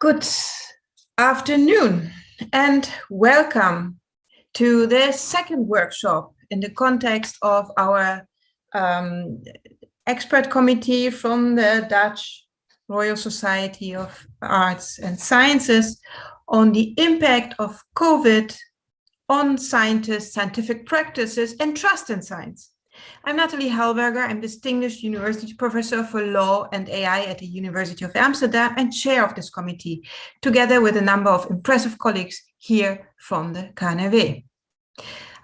Good afternoon and welcome to the second workshop in the context of our um, expert committee from the Dutch Royal Society of Arts and Sciences on the impact of COVID on scientists, scientific practices and trust in science. I'm Nathalie Helberger. I'm Distinguished University Professor for Law and AI at the University of Amsterdam and chair of this committee, together with a number of impressive colleagues here from the KNAW.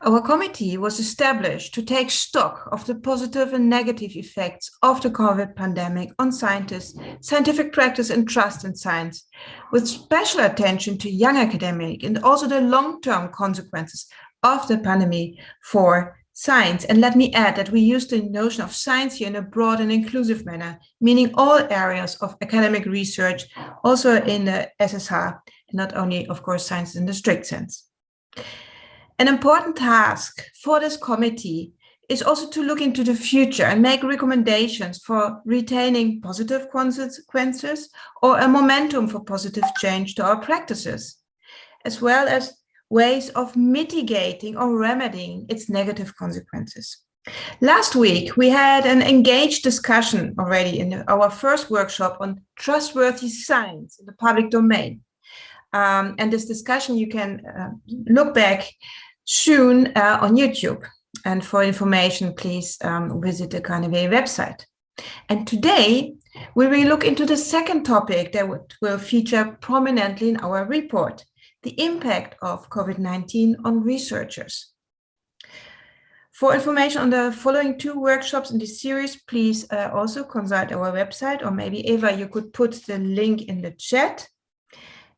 Our committee was established to take stock of the positive and negative effects of the COVID pandemic on scientists, scientific practice and trust in science, with special attention to young academic and also the long-term consequences of the pandemic for science. And let me add that we use the notion of science here in a broad and inclusive manner, meaning all areas of academic research, also in the SSH, not only, of course, science in the strict sense. An important task for this committee is also to look into the future and make recommendations for retaining positive consequences or a momentum for positive change to our practices, as well as ways of mitigating or remedying its negative consequences. Last week, we had an engaged discussion already in our first workshop on trustworthy science in the public domain. Um, and this discussion you can uh, look back soon uh, on YouTube. And for information, please um, visit the KNAW website. And today, we will look into the second topic that will feature prominently in our report, the impact of COVID-19 on researchers. For information on the following two workshops in this series, please uh, also consult our website, or maybe Eva, you could put the link in the chat.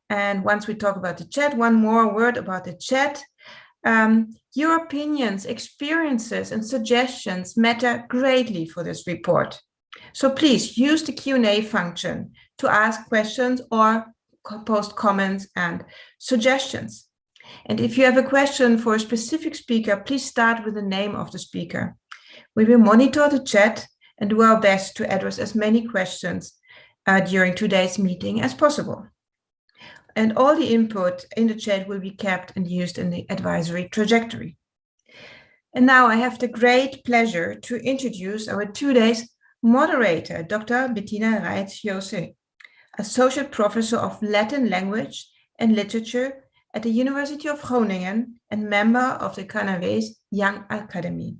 And once we talk about the chat, one more word about the chat. Um, your opinions, experiences, and suggestions matter greatly for this report. So please use the Q&A function to ask questions or post comments and suggestions. And if you have a question for a specific speaker, please start with the name of the speaker. We will monitor the chat and do our best to address as many questions uh, during today's meeting as possible. And all the input in the chat will be kept and used in the advisory trajectory. And now I have the great pleasure to introduce our two days moderator, Dr. Bettina Reitz-Joosse. Associate Professor of Latin Language and Literature at the University of Groningen and member of the KNAW's Young Academy.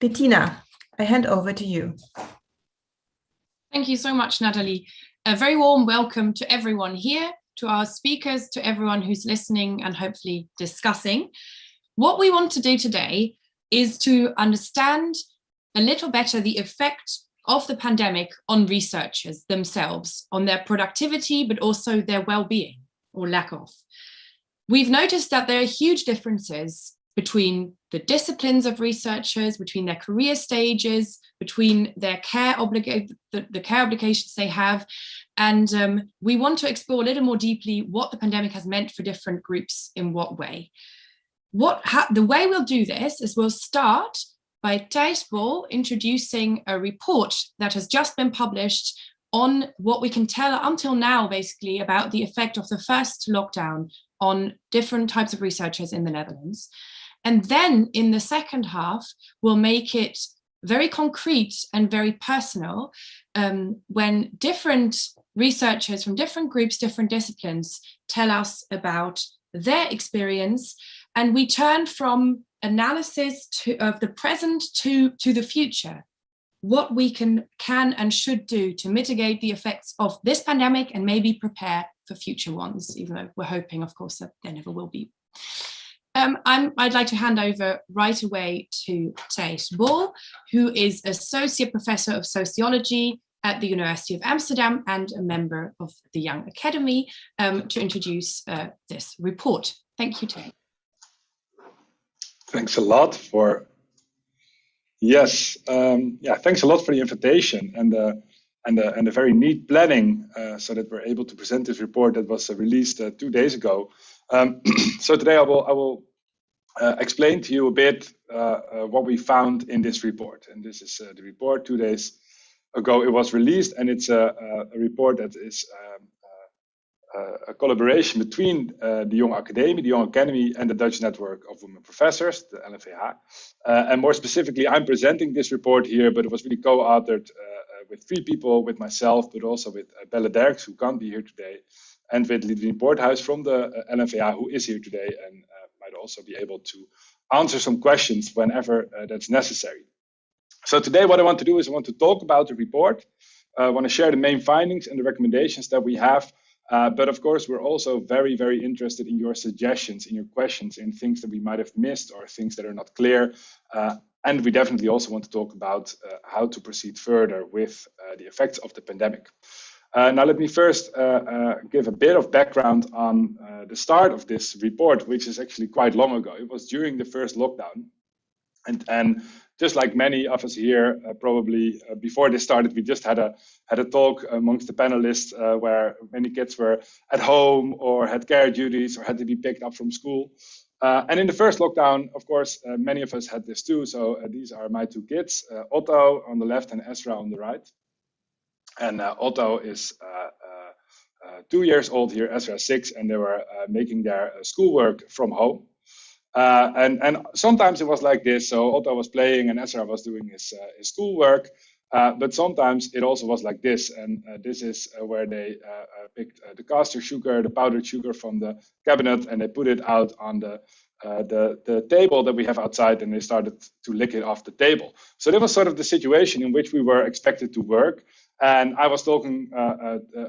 Bettina, I hand over to you. Thank you so much, Natalie. A very warm welcome to everyone here, to our speakers, to everyone who's listening and hopefully discussing. What we want to do today is to understand a little better the effect of the pandemic on researchers themselves, on their productivity, but also their well-being or lack of. We've noticed that there are huge differences between the disciplines of researchers, between their career stages, between their care obligate the, the, care obligations they have. And um, we want to explore a little more deeply what the pandemic has meant for different groups in what way. What the way we'll do this is we'll start by Thijs Bol introducing a report that has just been published on what we can tell until now, basically, about the effect of the first lockdown on different types of researchers in the Netherlands. And then in the second half, we'll make it very concrete and very personal um, when different researchers from different groups, different disciplines tell us about their experience. And we turn from analysis to, of the present to, to the future, what we can, can and should do to mitigate the effects of this pandemic and maybe prepare for future ones, even though we're hoping, of course, that there never will be. Um, i would like to hand over right away to Thijs Bol, who is Associate Professor of Sociology at the University of Amsterdam and a member of the Young Academy, um, to introduce uh, this report. Thank you, Thijs. Thanks a lot for, yes, um, yeah, thanks a lot for the invitation and the, and the, and the very neat planning uh, so that we're able to present this report that was uh, released uh, two days ago. Um, so today I will, I will uh, explain to you a bit uh, uh, what we found in this report. And this is the report two days ago it was released and it's a, a report that is um, a collaboration between uh, the Young Academy, the Young Academy, and the Dutch Network of Women Professors, the LNVH. Uh, and more specifically, I'm presenting this report here, but it was really co-authored uh, with three people, with myself, but also with uh, Belle Derks, who can't be here today, and with Lidwien Poorthuis from the uh, LNVH, who is here today and uh, might also be able to answer some questions whenever that's necessary. So today what I want to do is I want to talk about the report, I want to share the main findings and the recommendations that we have uh, but of course, we're also very, very interested in your suggestions, in your questions, in things that we might have missed or things that are not clear. Uh, and we definitely also want to talk about uh, how to proceed further with uh, the effects of the pandemic. Uh, now, let me first give a bit of background on the start of this report, which is actually quite long ago. It was during the first lockdown. And, and just like many of us here, uh, probably uh, before this started, we just had a had a talk amongst the panelists uh, where many kids were at home or had care duties or had to be picked up from school. Uh, and in the first lockdown, of course, uh, many of us had this too. So uh, these are my two kids, Otto on the left and Ezra on the right. And Otto is two years old here, Ezra six, and they were making their schoolwork from home. Uh, and, and sometimes it was like this. So Otto was playing and Ezra was doing his, uh, his schoolwork. Uh, but sometimes it also was like this. And uh, this is uh, where they picked the caster sugar, the powdered sugar from the cabinet, and they put it out on the, the, the table that we have outside, and they started to lick it off the table. So that was sort of the situation in which we were expected to work. And I was talking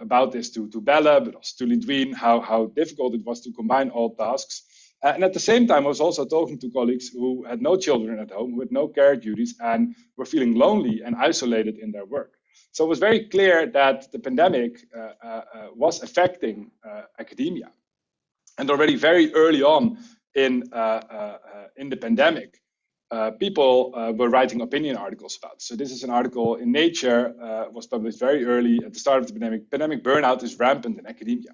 about this to, to Bella, but also to Lidwien, how, how difficult it was to combine all tasks. Uh, and at the same time, I was also talking to colleagues who had no children at home, who had no care duties, and were feeling lonely and isolated in their work. So it was very clear that the pandemic uh, uh, uh was affecting uh, academia. And already very early on in, in the pandemic, people were writing opinion articles about. So this is an article in Nature, was published very early at the start of the pandemic. Pandemic burnout is rampant in academia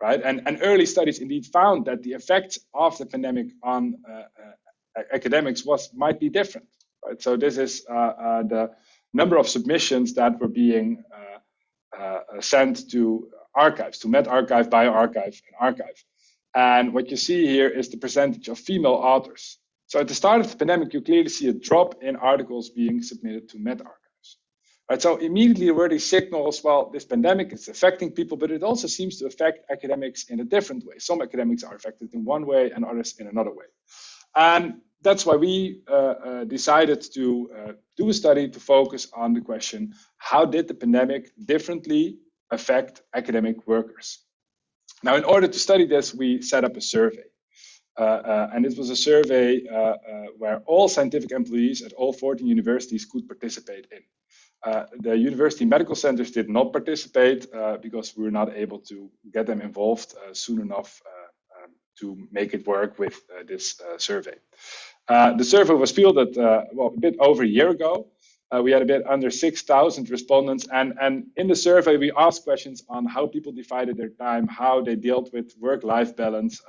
right? And, and early studies indeed found that the effect of the pandemic on uh, uh, academics was might be different, right? So this is uh, uh the number of submissions that were being sent to archives, to medRxiv, bioRxiv, and arXiv. And what you see here is the percentage of female authors. So at the start of the pandemic, you clearly see a drop in articles being submitted to medRxiv. Right, so immediately were signals, well, this pandemic is affecting people, but it also seems to affect academics in a different way. Some academics are affected in one way and others in another way. And that's why we uh, uh, decided to uh, do a study to focus on the question, how did the pandemic differently affect academic workers? Now, in order to study this, we set up a survey. Uh, uh, and it was a survey uh, where all scientific employees at all 14 universities could participate in. Uh, the university medical centers did not participate uh, because we were not able to get them involved uh, soon enough uh, um, to make it work with uh, this survey. the survey was fielded well, a bit over a year ago. we had a bit under 6,000 respondents, and, and in the survey, we asked questions on how people divided their time, how they dealt with work-life balance,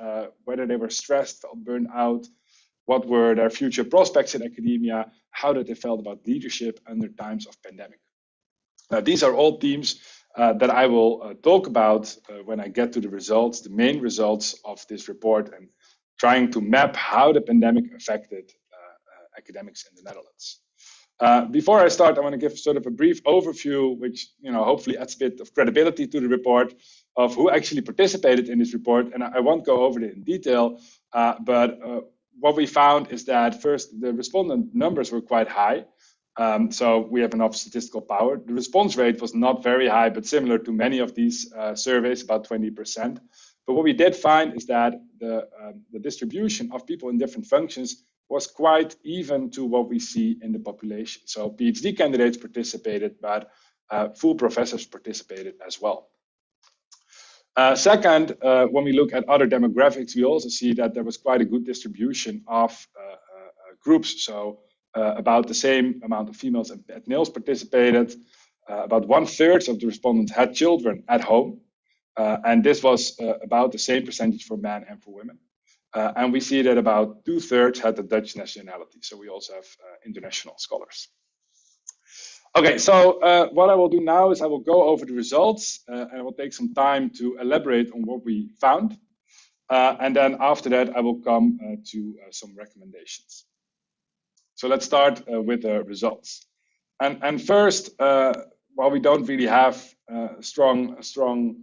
whether they were stressed, felt burned out, what were their future prospects in academia, how did they felt about leadership under times of pandemic. Now, these are all themes uh, that I will uh, talk about uh, when I get to the results, the main results of this report, and trying to map how the pandemic affected uh, uh, academics in the Netherlands. Uh, before I start, I want to give sort of a brief overview, which you know hopefully adds a bit of credibility to the report of who actually participated in this report. And I, I won't go over it in detail, but what we found is that first, the respondent numbers were quite high. Um, so we have enough statistical power. The response rate was not very high, but similar to many of these uh, surveys, about 20%. But what we did find is that the, um, the distribution of people in different functions was quite even to what we see in the population. So PhD candidates participated, but uh, full professors participated as well. Uh, second, uh, when we look at other demographics, we also see that there was quite a good distribution of uh, uh, uh groups. So uh, about the same amount of females and males participated. About one third of the respondents had children at home. and this was about the same percentage for men and for women. and we see that about two thirds had the Dutch nationality. So we also have international scholars. Okay, so uh, what I will do now is I will go over the results uh, and I will take some time to elaborate on what we found. Uh, and then after that, I will come uh, to uh, some recommendations. So let's start uh, with the results. And, and first, while we don't really have a strong, a strong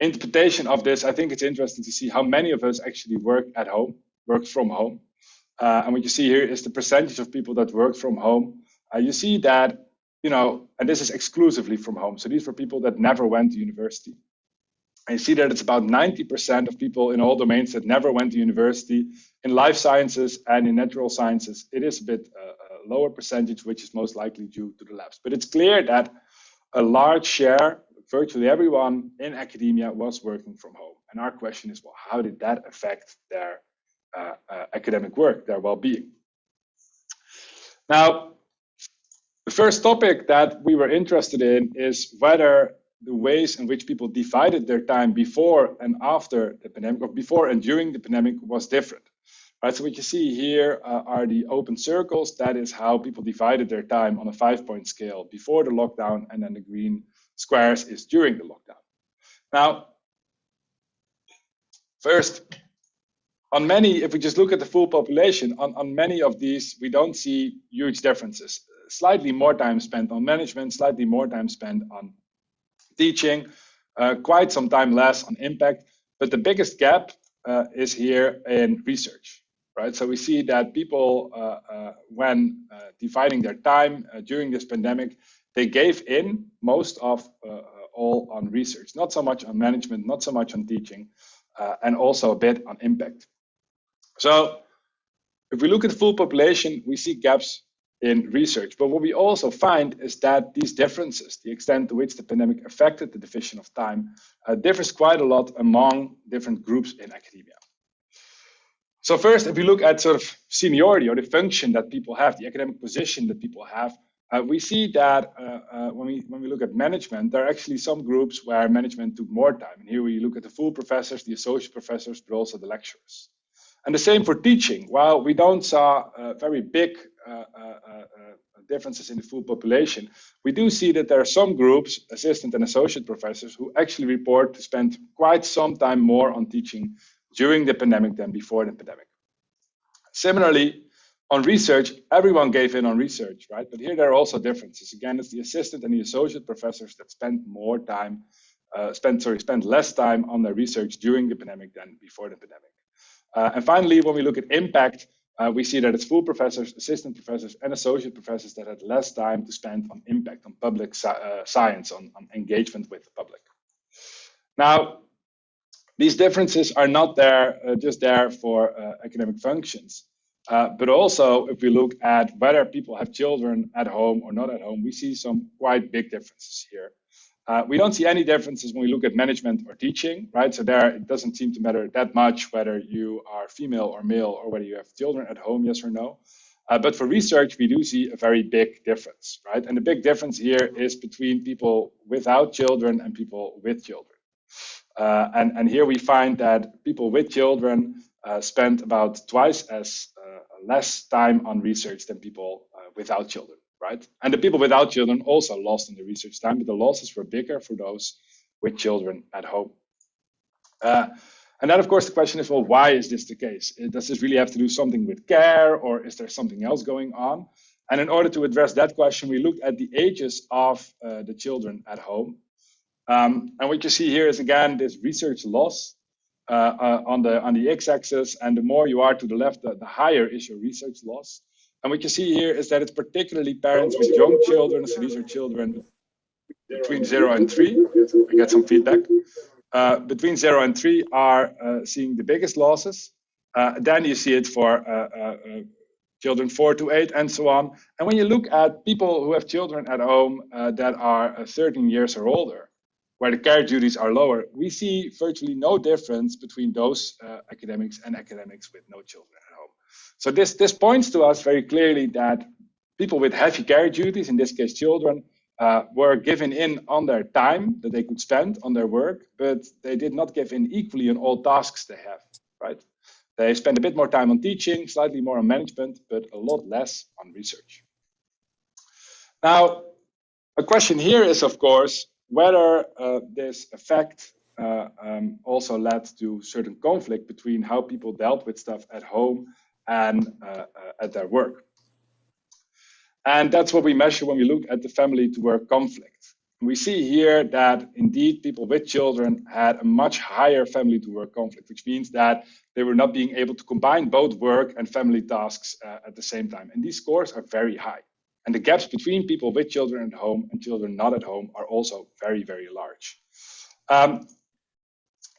interpretation of this, I think it's interesting to see how many of us actually work at home, work from home. and what you see here is the percentage of people that work from home uh, you see that, you know, and this is exclusively from home. So these were people that never went to university. And you see that it's about 90% of people in all domains that never went to university. In life sciences and in natural sciences, it is a bit uh, a lower percentage, which is most likely due to the labs. But it's clear that a large share, virtually everyone in academia was working from home. And our question is, well, how did that affect their uh, uh, academic work, their well-being? Now, the first topic that we were interested in is whether the ways in which people divided their time before and after the pandemic, or before and during the pandemic, was different. Right, so what you see here uh, are the open circles. That is how people divided their time on a five-point scale before the lockdown, and then the green squares is during the lockdown. Now, first, on many, if we just look at the full population, on, on many of these, we don't see huge differences slightly more time spent on management, slightly more time spent on teaching, uh, quite some time less on impact. But the biggest gap uh, is here in research, right? So we see that people, uh, uh when uh, dividing their time uh, during this pandemic, they gave in most of all on research, not so much on management, not so much on teaching, and also a bit on impact. So if we look at the full population, we see gaps in research. But what we also find is that these differences, the extent to which the pandemic affected the division of time, uh, differs quite a lot among different groups in academia. So first, if we look at sort of seniority or the function that people have, the academic position that people have, uh, we see that uh, uh when we when we look at management, there are actually some groups where management took more time. And here we look at the full professors, the associate professors, but also the lecturers. And the same for teaching. While we don't saw very big differences in the full population, we do see that there are some groups, assistant and associate professors, who actually report to spend quite some time more on teaching during the pandemic than before the pandemic. Similarly, on research, everyone gave in on research, right? But here there are also differences. Again, it's the assistant and the associate professors that spend more time, uh, spend sorry, spend less time on their research during the pandemic than before the pandemic. Uh, and finally, when we look at impact, uh, we see that it's full professors, assistant professors, and associate professors that had less time to spend on impact on public uh, science, on, on, engagement with the public. Now, these differences are not there uh, just there for uh, academic functions, uh, but also if we look at whether people have children at home or not at home, we see some quite big differences here. Uh, we don't see any differences when we look at management or teaching, right? So there, it doesn't seem to matter that much whether you are female or male or whether you have children at home, yes or no. Uh, but for research, we do see a very big difference, right? And the big difference here is between people without children and people with children. Uh, and, and here we find that people with children uh, spend about twice as uh, less time on research than people uh, without children right? And the people without children also lost in the research time, but the losses were bigger for those with children at home. Uh, and then, of course, the question is, well, why is this the case? Uh, does this really have to do something with care, or is there something else going on? And in order to address that question, we looked at the ages of uh, the children at home. Um, and what you see here is again this research loss uh, uh, on the on the x-axis, and the more you are to the left, the, the higher is your research loss. And what you see here is that it's particularly parents with young children. So these are children between zero and three. I get some feedback. Uh, between zero and three are uh, seeing the biggest losses. Uh, then you see it for uh, uh, uh, children four to eight and so on. And when you look at people who have children at home that are 13 years or older, where the care duties are lower, we see virtually no difference between those academics and academics with no children. So this, this points to us very clearly that people with heavy care duties, in this case children, uh, were given in on their time that they could spend on their work, but they did not give in equally on all tasks they have, right? They spend a bit more time on teaching, slightly more on management, but a lot less on research. Now, a question here is, of course, whether uh, this effect uh, um, also led to certain conflict between how people dealt with stuff at home and uh, uh, at their work. And that's what we measure when we look at the family to work conflict. We see here that indeed people with children had a much higher family to work conflict, which means that they were not being able to combine both work and family tasks uh, at the same time. And these scores are very high. And the gaps between people with children at home and children not at home are also very, very large. Um,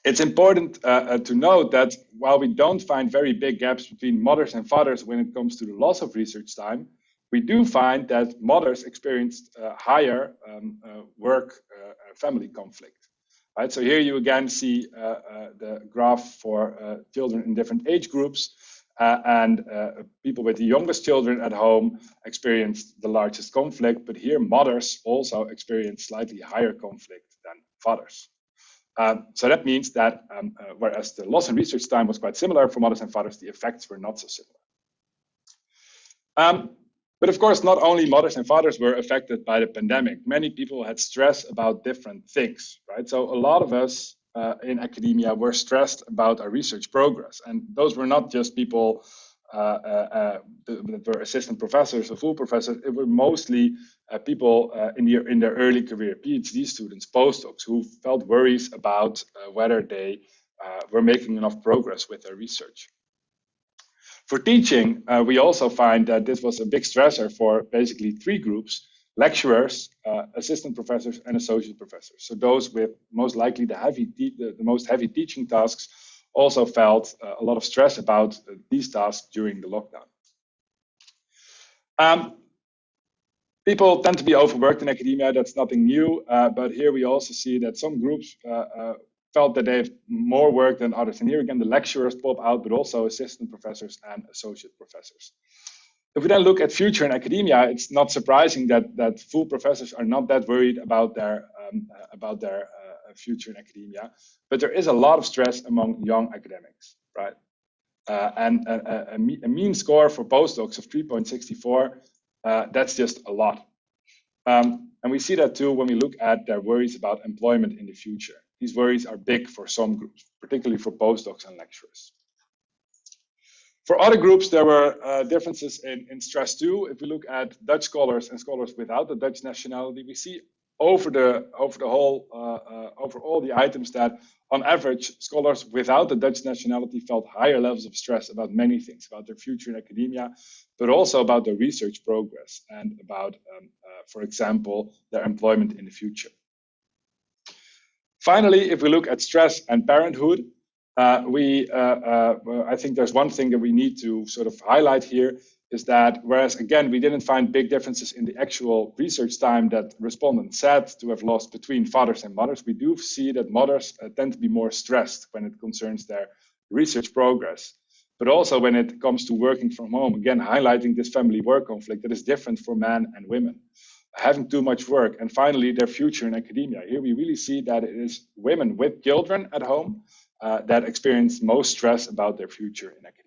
it's important uh, uh, to note that while we don't find very big gaps between mothers and fathers when it comes to the loss of research time, we do find that mothers experienced uh, higher um, uh, work uh, family conflict. Right, so here you again see uh, the graph for children in different age groups, and people with the youngest children at home experienced the largest conflict, but here mothers also experienced slightly higher conflict than fathers. Um, so that means that um, uh, whereas the loss in research time was quite similar for mothers and fathers, the effects were not so similar. Um, but of course, not only mothers and fathers were affected by the pandemic. Many people had stress about different things, right? So a lot of us uh, in academia were stressed about our research progress. And those were not just people uh, uh, uh that were assistant professors or full professors. It were mostly uh, people in, their, in their early career, PhD students, postdocs, who felt worries about whether they were making enough progress with their research. For teaching, we also find that this was a big stressor for basically three groups, lecturers, uh, assistant professors, and associate professors. So those with most likely the, heavy the, the, most heavy teaching tasks also felt a lot of stress about these tasks during the lockdown. Um, people tend to be overworked in academia. That's nothing new. Uh, but here we also see that some groups uh, uh, felt that they have more work than others. And here again, the lecturers pop out, but also assistant professors and associate professors. If we then look at future in academia, it's not surprising that that full professors are not that worried about their um, uh, about their uh, future in academia. But there is a lot of stress among young academics, right? Uh, and a, a, a, mean score for postdocs of 3.64 uh, that's just a lot. Um, and we see that too when we look at their worries about employment in the future. These worries are big for some groups, particularly for postdocs and lecturers. For other groups, there were uh, differences in, in stress too. If we look at Dutch scholars and scholars without the Dutch nationality, we see over the over the whole uh, uh, over all the items that on average scholars without the Dutch nationality felt higher levels of stress about many things about their future in academia but also about their research progress and about um, uh, for example their employment in the future. Finally if we look at stress and parenthood uh, we uh, uh, I think there's one thing that we need to sort of highlight here is that whereas again we didn't find big differences in the actual research time that respondents said to have lost between fathers and mothers, we do see that mothers uh, tend to be more stressed when it concerns their research progress. But also when it comes to working from home, again highlighting this family work conflict that is different for men and women. Having too much work, and finally their future in academia. Here we really see that it is women with children at home uh, that experience most stress about their future in academia.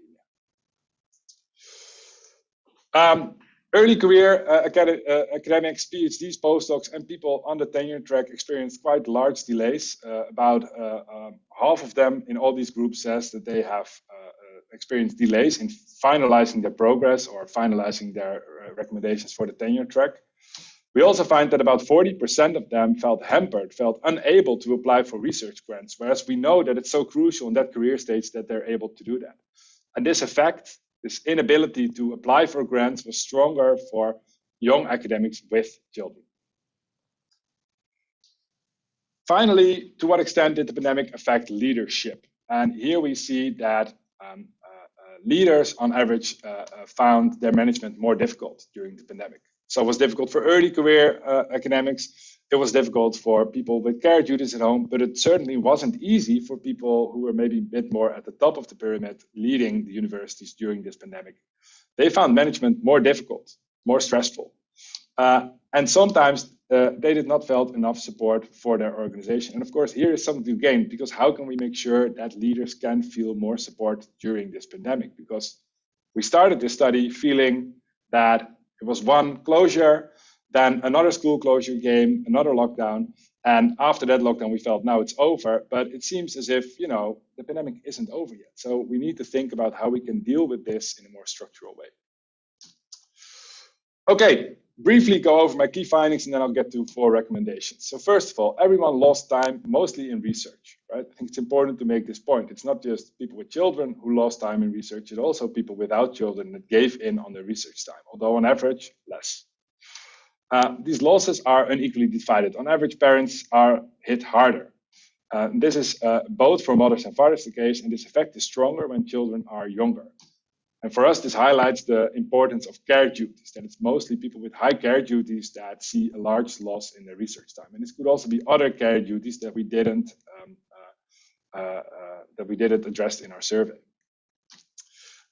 Um, early career uh, acad uh, academics, PhDs, postdocs, and people on the tenure track experienced quite large delays. Uh, about uh, um, half of them in all these groups says that they have uh, uh, experienced delays in finalizing their progress or finalizing their recommendations for the tenure track. We also find that about 40% of them felt hampered, felt unable to apply for research grants, whereas we know that it's so crucial in that career stage that they're able to do that. And this effect this inability to apply for grants was stronger for young academics with children. Finally, to what extent did the pandemic affect leadership? And here we see that um, uh, uh, leaders on average uh, uh found their management more difficult during the pandemic. So it was difficult for early career uh, academics it was difficult for people with care duties at home, but it certainly wasn't easy for people who were maybe a bit more at the top of the pyramid leading the universities during this pandemic. They found management more difficult, more stressful. Uh, and sometimes uh, they did not felt enough support for their organization. And of course, here is something to gain because how can we make sure that leaders can feel more support during this pandemic? Because we started this study feeling that it was one closure, Then another school closure came, another lockdown. And after that lockdown, we felt now it's over. But it seems as if, you know, the pandemic isn't over yet. So we need to think about how we can deal with this in a more structural way. Okay, briefly go over my key findings and then I'll get to four recommendations. So first of all, everyone lost time mostly in research, right? I think it's important to make this point. It's not just people with children who lost time in research, it's also people without children that gave in on their research time, although on average, less. Uh, these losses are unequally divided. On average, parents are hit harder. Uh, this is uh, both for mothers and fathers the case, and this effect is stronger when children are younger. And for us, this highlights the importance of care duties, that it's mostly people with high care duties that see a large loss in their research time. And this could also be other care duties that we didn't um, that we didn't address in our survey.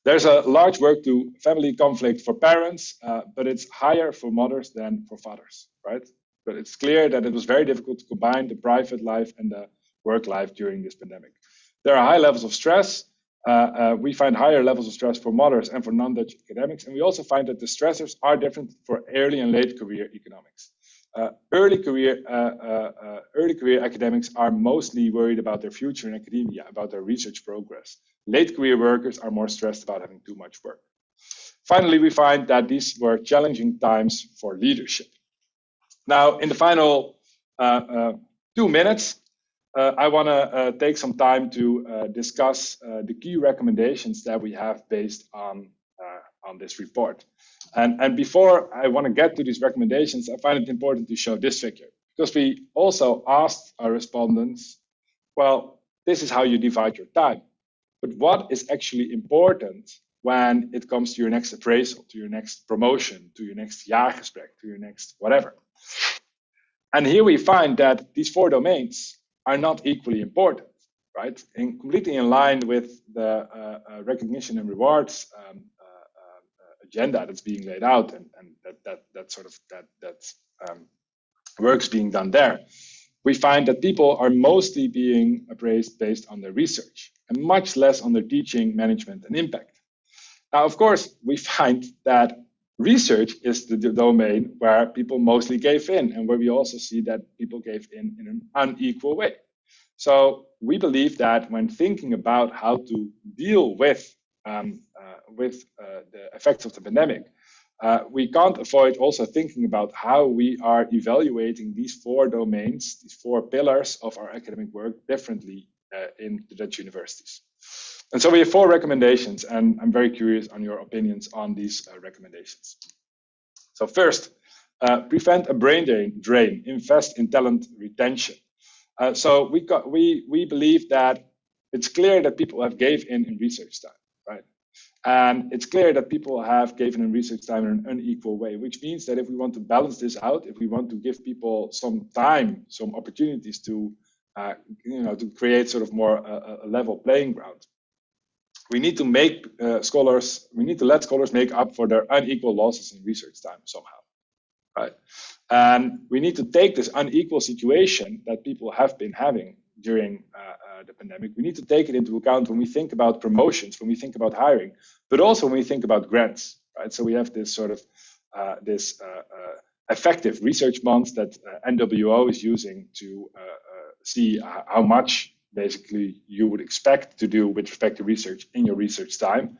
There's a large work to family conflict for parents, uh, but it's higher for mothers than for fathers, right? But it's clear that it was very difficult to combine the private life and the work life during this pandemic. There are high levels of stress, uh, uh, we find higher levels of stress for mothers and for non-Dutch academics. And we also find that the stressors are different for early and late career economics. Uh, early career uh, uh, uh, early career academics are mostly worried about their future in academia, about their research progress. Late career workers are more stressed about having too much work. Finally, we find that these were challenging times for leadership. Now, in the final two minutes, uh, I want to uh, take some time to uh, discuss uh, the key recommendations that we have based on uh, on this report. And, and before I want to get to these recommendations, I find it important to show this figure because we also asked our respondents, well, this is how you divide your time. But what is actually important when it comes to your next appraisal, to your next promotion, to your next jaargesprek, to your next whatever? And here we find that these four domains are not equally important, right? And completely in line with the uh, uh, recognition and rewards um, agenda that's being laid out, and, and that that that sort of that that um, work's being done there. We find that people are mostly being appraised based on their research and much less on their teaching, management, and impact. Now, of course, we find that research is the, the, domain where people mostly gave in and where we also see that people gave in in an unequal way. So we believe that when thinking about how to deal with um, uh, with uh, the effects of the pandemic, uh, we can't avoid also thinking about how we are evaluating these four domains, these four pillars of our academic work differently in the Dutch universities. And so we have four recommendations, and I'm very curious on your opinions on these uh, recommendations. So first, uh, prevent a brain drain, drain, invest in talent retention. Uh, so we got, we we believe that it's clear that people have gave in in research time? And it's clear that people have given in research time in an unequal way, which means that if we want to balance this out, if we want to give people some time, some opportunities to, uh, you know, to create sort of more uh, a level playing ground, we need to make uh, scholars, we need to let scholars make up for their unequal losses in research time somehow, right? And we need to take this unequal situation that people have been having during uh, uh, the pandemic, we need to take it into account when we think about promotions, when we think about hiring, but also when we think about grants, right? So we have this sort of, uh, this uh, uh, effective research month that NWO is using to see how much basically you would expect to do with respect to research in your research time.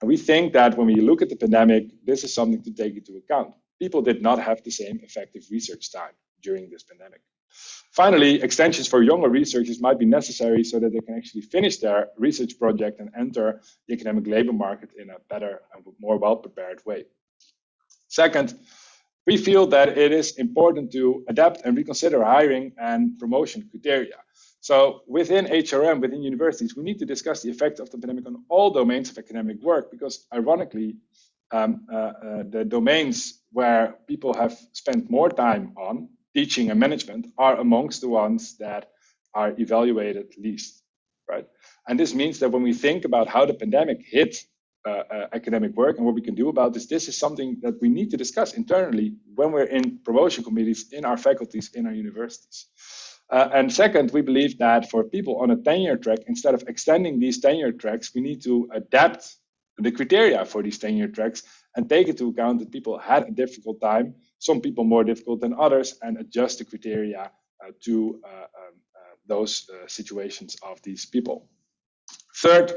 And we think that when we look at the pandemic, this is something to take into account. People did not have the same effective research time during this pandemic. Finally, extensions for younger researchers might be necessary so that they can actually finish their research project and enter the academic labor market in a better and more well-prepared way. Second, we feel that it is important to adapt and reconsider hiring and promotion criteria. So within HRM, within universities, we need to discuss the effect of the pandemic on all domains of academic work because ironically, um, uh, uh, the domains where people have spent more time on, teaching and management, are amongst the ones that are evaluated least, right? And this means that when we think about how the pandemic hit uh, uh, academic work and what we can do about this, this is something that we need to discuss internally when we're in promotion committees in our faculties, in our universities. Uh, and second, we believe that for people on a tenure track, instead of extending these tenure tracks, we need to adapt the criteria for these tenure tracks and take into account that people had a difficult time some people more difficult than others, and adjust the criteria uh, to uh, um, uh, those situations of these people. Third,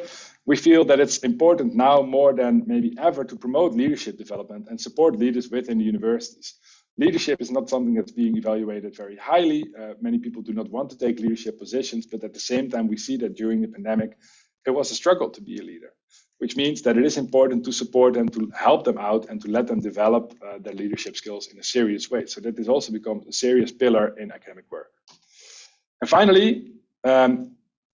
we feel that it's important now more than maybe ever to promote leadership development and support leaders within the universities. Leadership is not something that's being evaluated very highly. Uh, many people do not want to take leadership positions, but at the same time, we see that during the pandemic, it was a struggle to be a leader, which means that it is important to support them, to help them out, and to let them develop uh, their leadership skills in a serious way. So that this also becomes a serious pillar in academic work. And finally, um,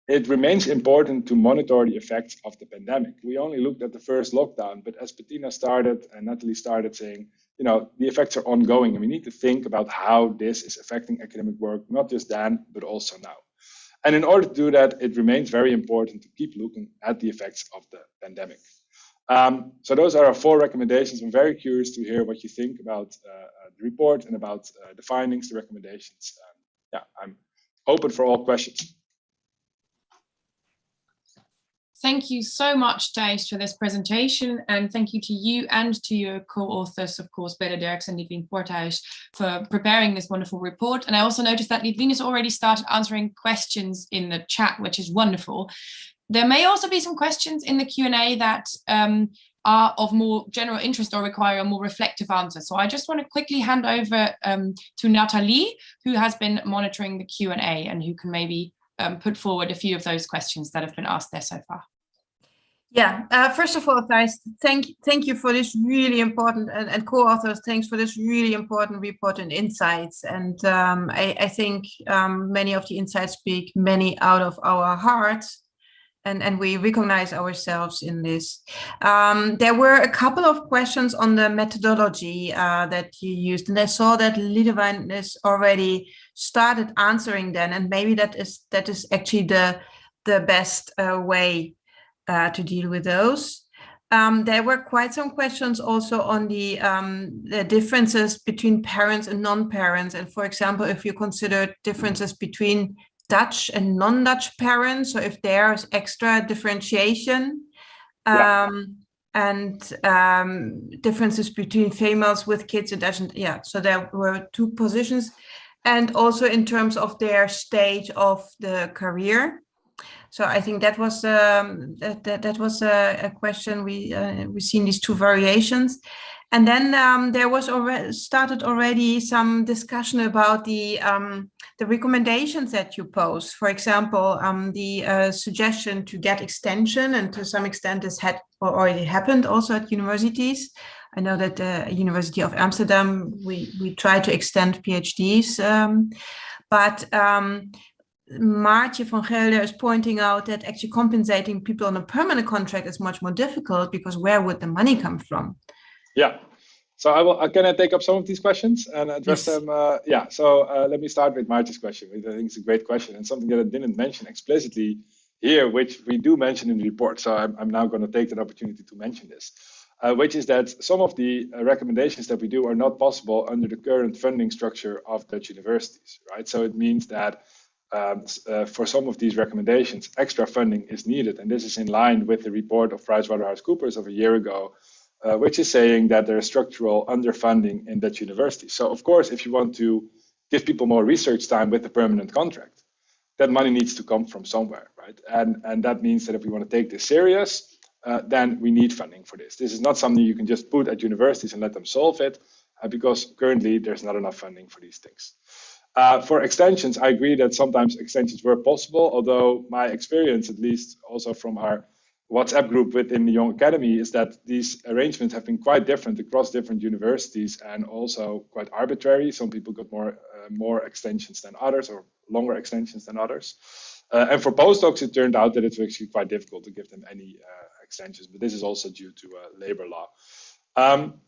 it remains important to monitor the effects of the pandemic. We only looked at the first lockdown, but as Bettina started and Natalie started saying, you know, the effects are ongoing and we need to think about how this is affecting academic work, not just then, but also now. And in order to do that, it remains very important to keep looking at the effects of the pandemic. Um, so those are our four recommendations. I'm very curious to hear what you think about uh, uh the report and about uh, the findings, the recommendations. Um, yeah, I'm open for all questions. Thank you so much, Thijs, for this presentation. And thank you to you and to your co-authors, of course, Belle Derks and Lidwien Poorthuis, for preparing this wonderful report. And I also noticed that Lidwien has already started answering questions in the chat, which is wonderful. There may also be some questions in the Q&A that um, are of more general interest or require a more reflective answer. So I just want to quickly hand over um, to Natalie, who has been monitoring the Q&A and who can maybe um, put forward a few of those questions that have been asked there so far. Yeah, uh, first of all, Thijs, thank, thank you for this really important, and, and co-authors, thanks for this really important report and insights. And um, I, I, think um, many of the insights speak many out of our hearts, and, and we recognize ourselves in this. Um, there were a couple of questions on the methodology uh, that you used, and I saw that Lidwien has already started answering then, and maybe that is that is actually the the best uh, way uh, to deal with those. Um, there were quite some questions also on the, um, the differences between parents and non-parents. And for example, if you consider differences between Dutch and non-Dutch parents, so if there's extra differentiation yeah. um, and um, differences between females with kids and Dutch, and, yeah, so there were two positions. And also in terms of their stage of the career. So I think that was um, that, that, that was a, a question we uh, we seen these two variations, and then um, there was already started already some discussion about the um, the recommendations that you pose. For example, um, the uh, suggestion to get extension, and to some extent this had already happened also at universities. I know that the University of Amsterdam we we try to extend PhDs, um, but Maartje van Gelder is pointing out that actually compensating people on a permanent contract is much more difficult because where would the money come from? Yeah. So I will. Uh, can I take up some of these questions and address yes. them? Uh, yeah. So uh, let me start with Maartje's question. I think it's a great question and something that I didn't mention explicitly here, which we do mention in the report. So I'm, I'm now going to take that opportunity to mention this, uh, which is that some of the uh, recommendations that we do are not possible under the current funding structure of Dutch universities, right? So it means that um, uh, for some of these recommendations, extra funding is needed. And this is in line with the report of PricewaterhouseCoopers of a year ago, uh, which is saying that there is structural underfunding in Dutch universities. So of course, if you want to give people more research time with a permanent contract, that money needs to come from somewhere, right? And, and that means that if we want to take this serious, uh, then we need funding for this. This is not something you can just put at universities and let them solve it, uh, because currently there's not enough funding for these things. Uh, for extensions, I agree that sometimes extensions were possible, although my experience, at least also from our WhatsApp group within the Young Academy, is that these arrangements have been quite different across different universities and also quite arbitrary. Some people got more uh, more extensions than others or longer extensions than others. Uh, and for postdocs, it turned out that it's actually quite difficult to give them any uh, extensions, but this is also due to uh, labor law. Um,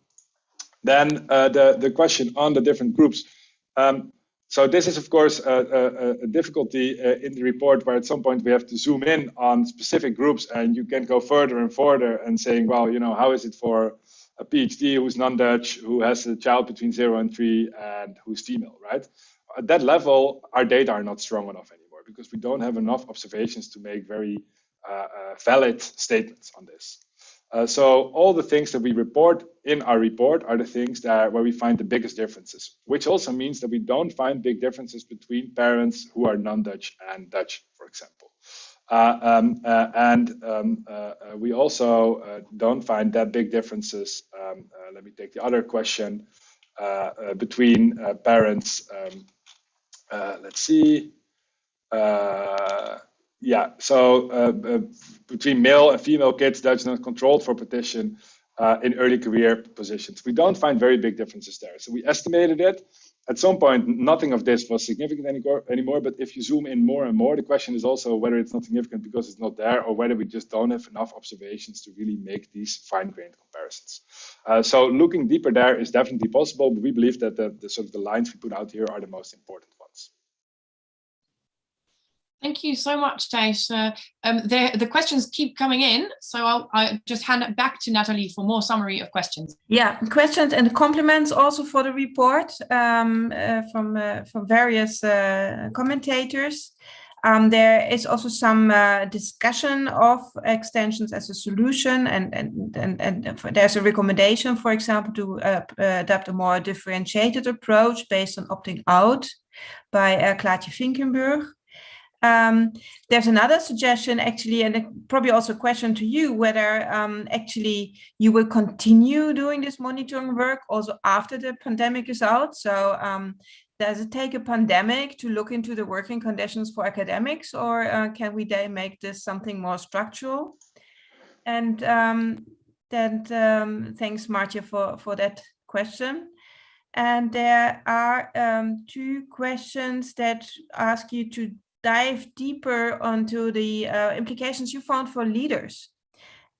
then the, the question on the different groups. Um, so this is, of course, a, a, a difficulty uh, in the report where at some point we have to zoom in on specific groups and you can go further and further and saying, well, you know, how is it for a PhD who's non-Dutch, who has a child between zero and three and who's female, right? At that level, our data are not strong enough anymore because we don't have enough observations to make very uh, uh, valid statements on this. Uh, so all the things that we report in our report are the things that where we find the biggest differences, which also means that we don't find big differences between parents who are non-Dutch and Dutch, for example. Uh, um, uh, and um, uh, uh we also uh, don't find that big differences. Um, let me take the other question between parents. Um, let's see yeah, so uh, uh, between male and female kids, that's not controlled for partition uh, in early career positions. We don't find very big differences there. So we estimated it. At some point, nothing of this was significant anymore, anymore, but if you zoom in more and more, the question is also whether it's not significant because it's not there or whether we just don't have enough observations to really make these fine-grained comparisons. Uh, so looking deeper there is definitely possible, but we believe that the, the sort of the lines we put out here are the most important. Thank you so much. Uh, um, the, the questions keep coming in, so I'll, I'll, just hand it back to Natalie for more summary of questions. Yeah, questions and compliments also for the report um, uh, from, uh, from various uh, commentators. Um, there is also some uh, discussion of extensions as a solution and, and, and, and there's a recommendation, for example, to uh, adopt a more differentiated approach based on opting out by uh, Claartje Vinkenburg. Um, there's another suggestion actually, and probably also a question to you, whether um, actually you will continue doing this monitoring work also after the pandemic is out. So um, does it take a pandemic to look into the working conditions for academics or uh, can we then make this something more structural? And um, then um, thanks Martje for, for that question. And there are um, two questions that ask you to dive deeper onto the uh, implications you found for leaders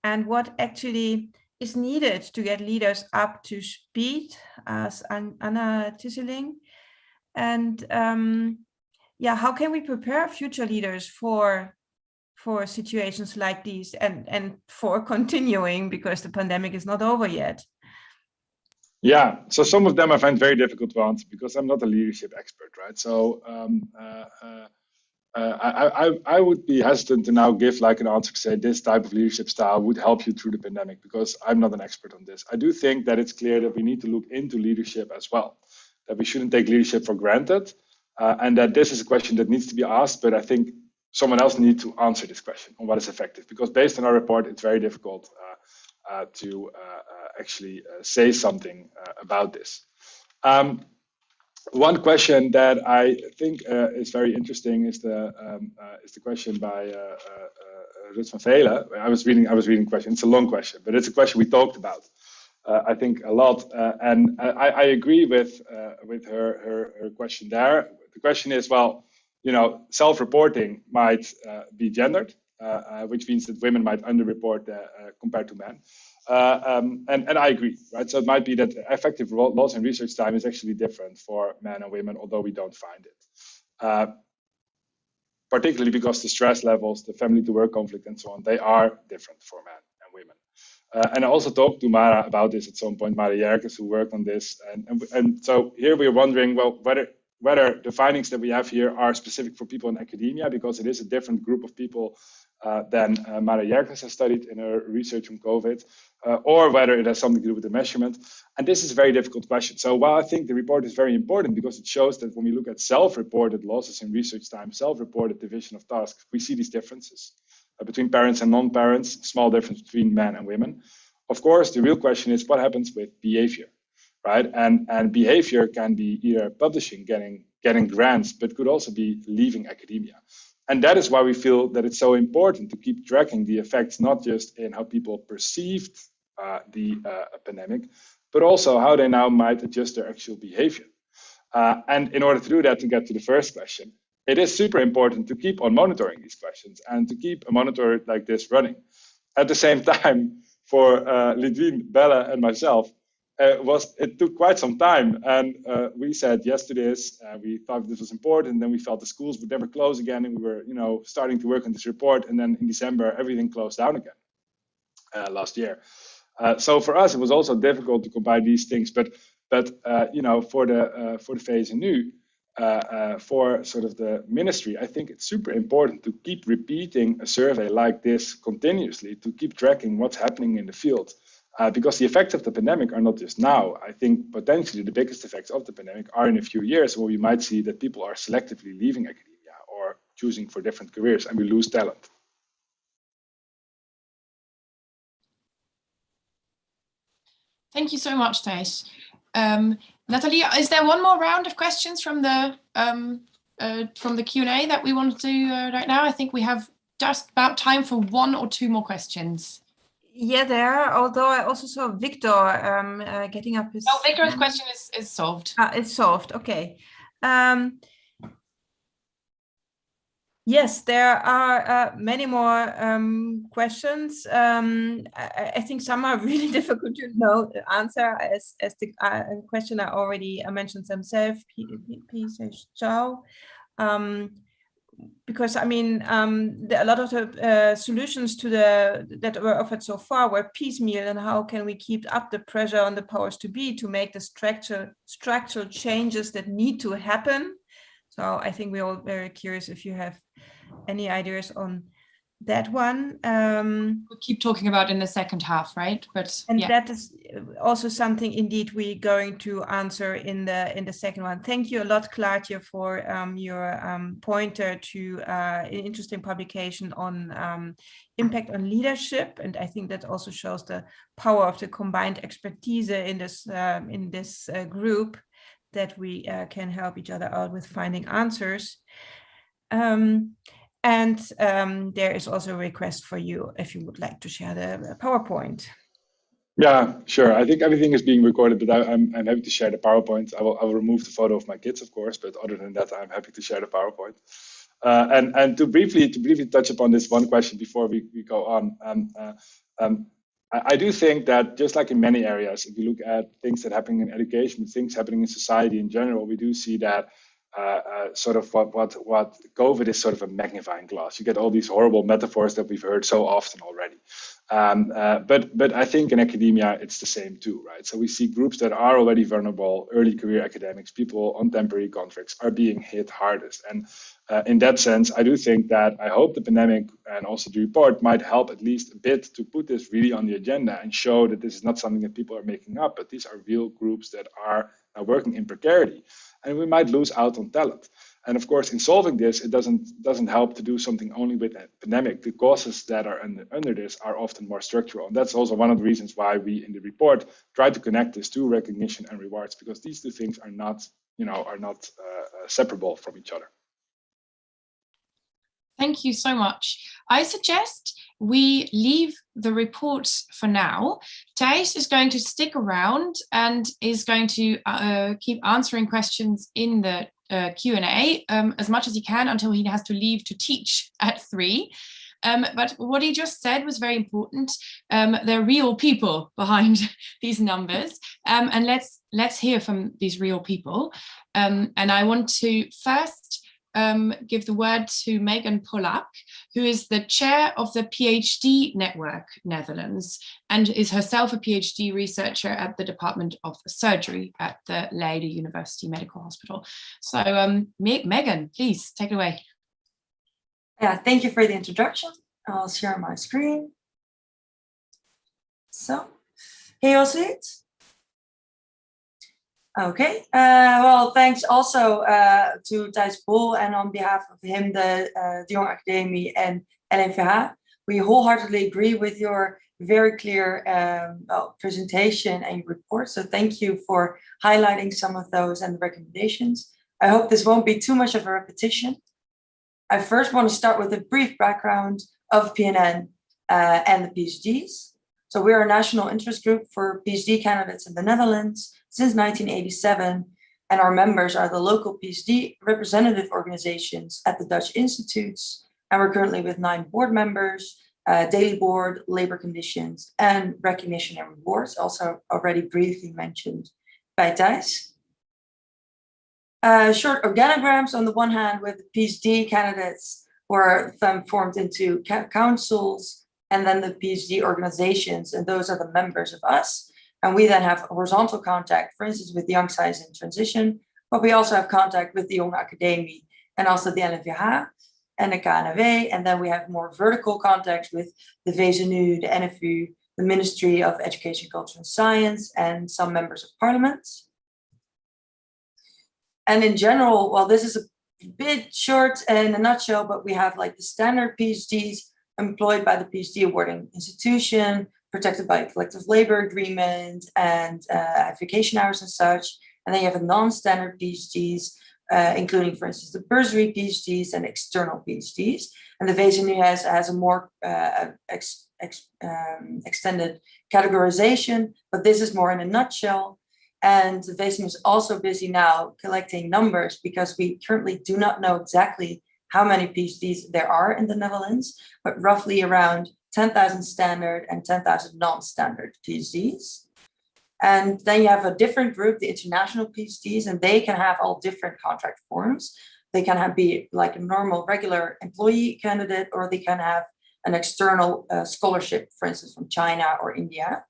and what actually is needed to get leaders up to speed as Anna Tisseling. And um, yeah, how can we prepare future leaders for for situations like these and, and for continuing because the pandemic is not over yet? Yeah, so some of them I find very difficult answer because I'm not a leadership expert, right? So um, uh, uh, uh, I, I, I would be hesitant to now give like an answer to say this type of leadership style would help you through the pandemic because I'm not an expert on this. I do think that it's clear that we need to look into leadership as well, that we shouldn't take leadership for granted, uh, and that this is a question that needs to be asked. But I think someone else needs to answer this question on what is effective because based on our report, it's very difficult uh, uh to uh, actually say something about this. Um, one question that I think uh, is very interesting is the um, uh, is the question by uh, uh, uh van Velen. I was reading I was reading question. It's a long question, but it's a question we talked about. Uh, I think a lot, and I, I, agree with with her, her, her question there. The question is, well, you know, self-reporting might be gendered, which means that women might underreport compared to men. Uh, um, and, and I agree, right? So it might be that effective loss in research time is actually different for men and women, although we don't find it. Uh, particularly because the stress levels, the family to work conflict and so on, they are different for men and women. Uh, and I also talked to Mara about this at some point, Mara Yerkes, who worked on this. And, and, and so here we're wondering, well, whether whether the findings that we have here are specific for people in academia, because it is a different group of people uh, than uh, Mara Yerkes has studied in her research on COVID, uh, or whether it has something to do with the measurement. And this is a very difficult question. So while I think the report is very important because it shows that when we look at self-reported losses in research time, self-reported division of tasks, we see these differences uh, between parents and non-parents, small difference between men and women. Of course, the real question is what happens with behavior, right? And, and behavior can be either publishing, getting, getting grants, but could also be leaving academia. And that is why we feel that it's so important to keep tracking the effects, not just in how people perceived uh, the uh, pandemic, but also how they now might adjust their actual behavior. Uh, and in order to do that, to get to the first question, it is super important to keep on monitoring these questions and to keep a monitor like this running. At the same time, for uh, Lidwien, Bella, and myself, uh, was it took quite some time and uh, we said yes to this uh, we thought this was important then we felt the schools would never close again and we were you know starting to work on this report and then in december everything closed down again uh, last year uh, so for us it was also difficult to combine these things but but uh, you know for the for the phase uh, for sort of the ministry, I think it's super important to keep repeating a survey like this continuously to keep tracking what's happening in the field. Uh, because the effects of the pandemic are not just now. I think potentially the biggest effects of the pandemic are in a few years where we might see that people are selectively leaving academia or choosing for different careers and we lose talent. Thank you so much, Thijs. Um, is there one more round of questions from the um, uh, from the Q&A that we want to do uh, right now? I think we have just about time for one or two more questions. Yeah, there are, although I also saw Victor um, uh, getting up his... Oh, Victor's question is, is solved. Ah, it's solved, okay. Um, Yes, there are uh, many more um, questions. Um, I, I, think some are really difficult to know the answer, as, as the uh, questioner already uh, mentioned themselves, P. Um, because I mean, um, the, a lot of the uh, solutions to the that were offered so far were piecemeal, and how can we keep up the pressure on the powers to be to make the structural structural changes that need to happen? So I think we're all very curious if you have any ideas on that one um we'll keep talking about in the second half right? But and yeah. that is also something indeed we're going to answer in the in the second one. Thank you a lot Claudia for um, your um, pointer to uh, an interesting publication on um, impact on leadership. And I think that also shows the power of the combined expertise in this um, in this uh, group that we uh, can help each other out with finding answers. Um, and um, there is also a request for you if you would like to share the PowerPoint. Yeah, sure. I think everything is being recorded, but I, am I'm, I'm happy to share the PowerPoint. I will, I will remove the photo of my kids, of course, but other than that, I'm happy to share the PowerPoint. Uh, and and to briefly to briefly touch upon this one question before we, we go on, um, uh, um, I, I, do think that just like in many areas, if you look at things that happen in education, things happening in society in general, we do see that uh, uh, sort of what what what COVID is sort of a magnifying glass. You get all these horrible metaphors that we've heard so often already. Um, uh, but but I think in academia it's the same too, right? So we see groups that are already vulnerable, early career academics, people on temporary contracts are being hit hardest. And uh, in that sense, I do think that I hope the pandemic and also the report might help at least a bit to put this really on the agenda and show that this is not something that people are making up, but these are real groups that are working in precarity and we might lose out on talent. And of course, in solving this, it doesn't doesn't help to do something only with a pandemic. The causes that are under, under this are often more structural. And that's also one of the reasons why we in the report try to connect this to recognition and rewards, because these two things are not, you know, are not uh, uh separable from each other. Thank you so much. I suggest we leave the reports for now. Thijs is going to stick around and is going to uh, keep answering questions in the uh, Q&A um, as much as he can until he has to leave to teach at three. Um, but what he just said was very important. Um, there are real people behind these numbers, um, and let's let's hear from these real people. Um, and I want to first um, give the word to Megan Pollack, who is the chair of the PhD Network Netherlands and is herself a PhD researcher at the Department of Surgery at the Leiden University Medical Hospital. So um, Megan, please take it away. Yeah, thank you for the introduction. I'll share my screen. So, can you it? Okay, uh, well, thanks also uh, to Thijs Bol and on behalf of him, the uh, De Jonge Akademie and LNVH. We wholeheartedly agree with your very clear um, well, presentation and report. So thank you for highlighting some of those and the recommendations. I hope this won't be too much of a repetition. I first want to start with a brief background of PNN uh, and the PhDs. So we're a national interest group for PhD candidates in the Netherlands since 1987, and our members are the local PhD representative organizations at the Dutch institutes, and we're currently with nine board members, uh, daily board, labor conditions, and recognition and rewards, also already briefly mentioned by Thijs. Uh, short organograms on the one hand with PhD candidates who are formed into councils and then the PhD organizations, and those are the members of us. And we then have horizontal contact, for instance, with the Young Science in Transition, but we also have contact with the Young Academy and also the LNVH and the KNAW. And then we have more vertical contacts with the VSNU, the NFU, the Ministry of Education, Culture and Science, and some members of parliament. And in general, well, this is a bit short in a nutshell, but we have like the standard PhDs employed by the PhD awarding institution, protected by collective labor agreement and uh, vacation hours and such. And then you have a non-standard PhDs, uh, including, for instance, the bursary PhDs and external PhDs. And the VSNU has, has a more uh, ex, ex, um, extended categorization, but this is more in a nutshell. And the VSNU is also busy now collecting numbers because we currently do not know exactly how many PhDs there are in the Netherlands, but roughly around 10,000 standard and 10,000 non-standard PhDs. And then you have a different group, the international PhDs, and they can have all different contract forms. They can have be like a normal, regular employee candidate, or they can have an external uh, scholarship, for instance, from China or India.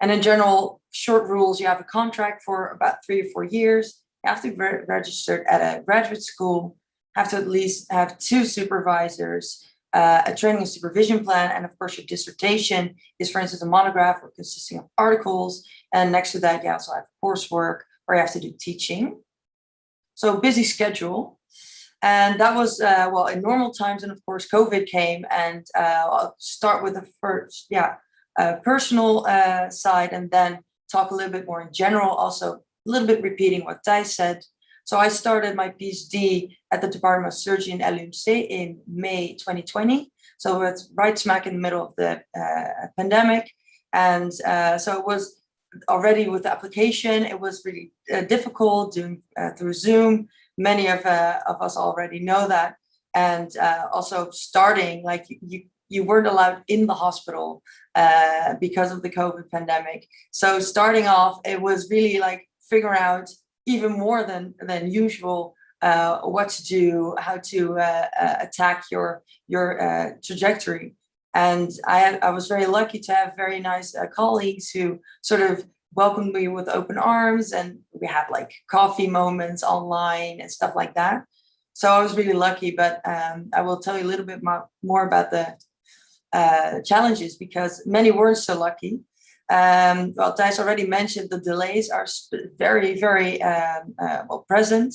And in general, short rules, you have a contract for about three or four years. You have to be registered at a graduate school, have to at least have two supervisors, uh, a training and supervision plan, and of course your dissertation is, for instance, a monograph or consisting of articles. And next to that, you also have coursework where you have to do teaching. So busy schedule. And that was, uh, well, in normal times, and of course, COVID came and uh, I'll start with the first, yeah, uh, personal uh, side and then talk a little bit more in general, also a little bit repeating what Thijs said. So I started my PhD at the Department of Surgery in LUMC in May 2020. So it's right smack in the middle of the uh, pandemic. And uh, so it was already with the application, it was really uh, difficult doing uh, through Zoom. Many of, uh, of us already know that. And uh, also starting, like you, you weren't allowed in the hospital because of the COVID pandemic. So starting off, it was really like figure out even more than than usual uh, what to do, how to uh, uh, attack your your uh, trajectory. And I, I was very lucky to have very nice uh, colleagues who sort of welcomed me with open arms and we had like coffee moments online and stuff like that. So I was really lucky, but um, I will tell you a little bit more, about the uh, challenges because many weren't so lucky. Um, well, Thijs already mentioned the delays are very, very um, uh, well present.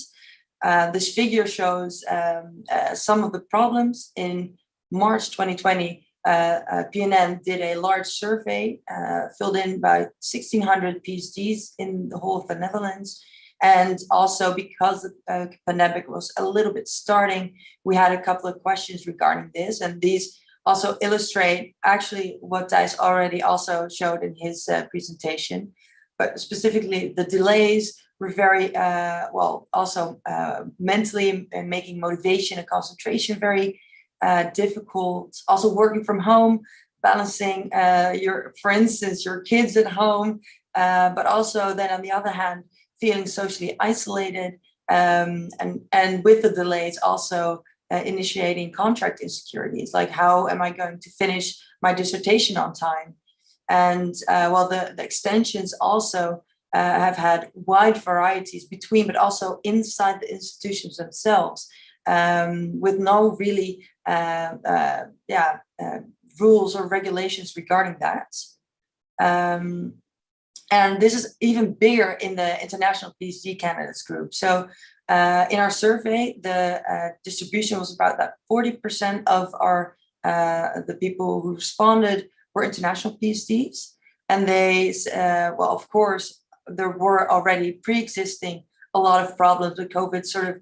Uh, this figure shows um, uh, some of the problems. In March 2020, uh, uh PNN did a large survey uh, filled in by 1,600 PhDs in the whole of the Netherlands. And also because the pandemic was a little bit starting, we had a couple of questions regarding this. And these also illustrate actually what Thijs already also showed in his uh, presentation, but specifically the delays were very, uh, well, also uh, mentally and making motivation and concentration very uh, difficult. Also working from home, balancing uh, your, for instance, your kids at home, uh, but also then on the other hand, feeling socially isolated um, and, and with the delays also uh, initiating contract insecurities, like how am I going to finish my dissertation on time? And uh, well, the, the extensions also uh, have had wide varieties between, but also inside the institutions themselves, um, with no really, uh, uh, yeah, uh, rules or regulations regarding that. Um, and this is even bigger in the international PhD candidates group. So uh, in our survey, the uh, distribution was about that 40% of our uh, the people who responded were international PhDs. And they, uh, well, of course, there were already pre-existing a lot of problems with COVID sort of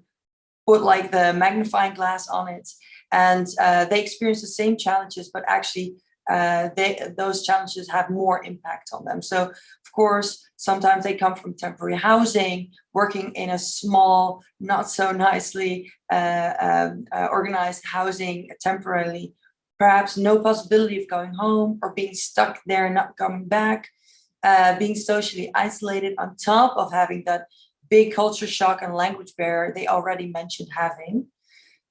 put like the magnifying glass on it. And uh, they experienced the same challenges, but actually uh, they, those challenges have more impact on them. So of course, sometimes they come from temporary housing, working in a small, not so nicely uh, um, uh, organized housing temporarily, perhaps no possibility of going home or being stuck there and not coming back, uh, being socially isolated on top of having that big culture shock and language barrier they already mentioned having.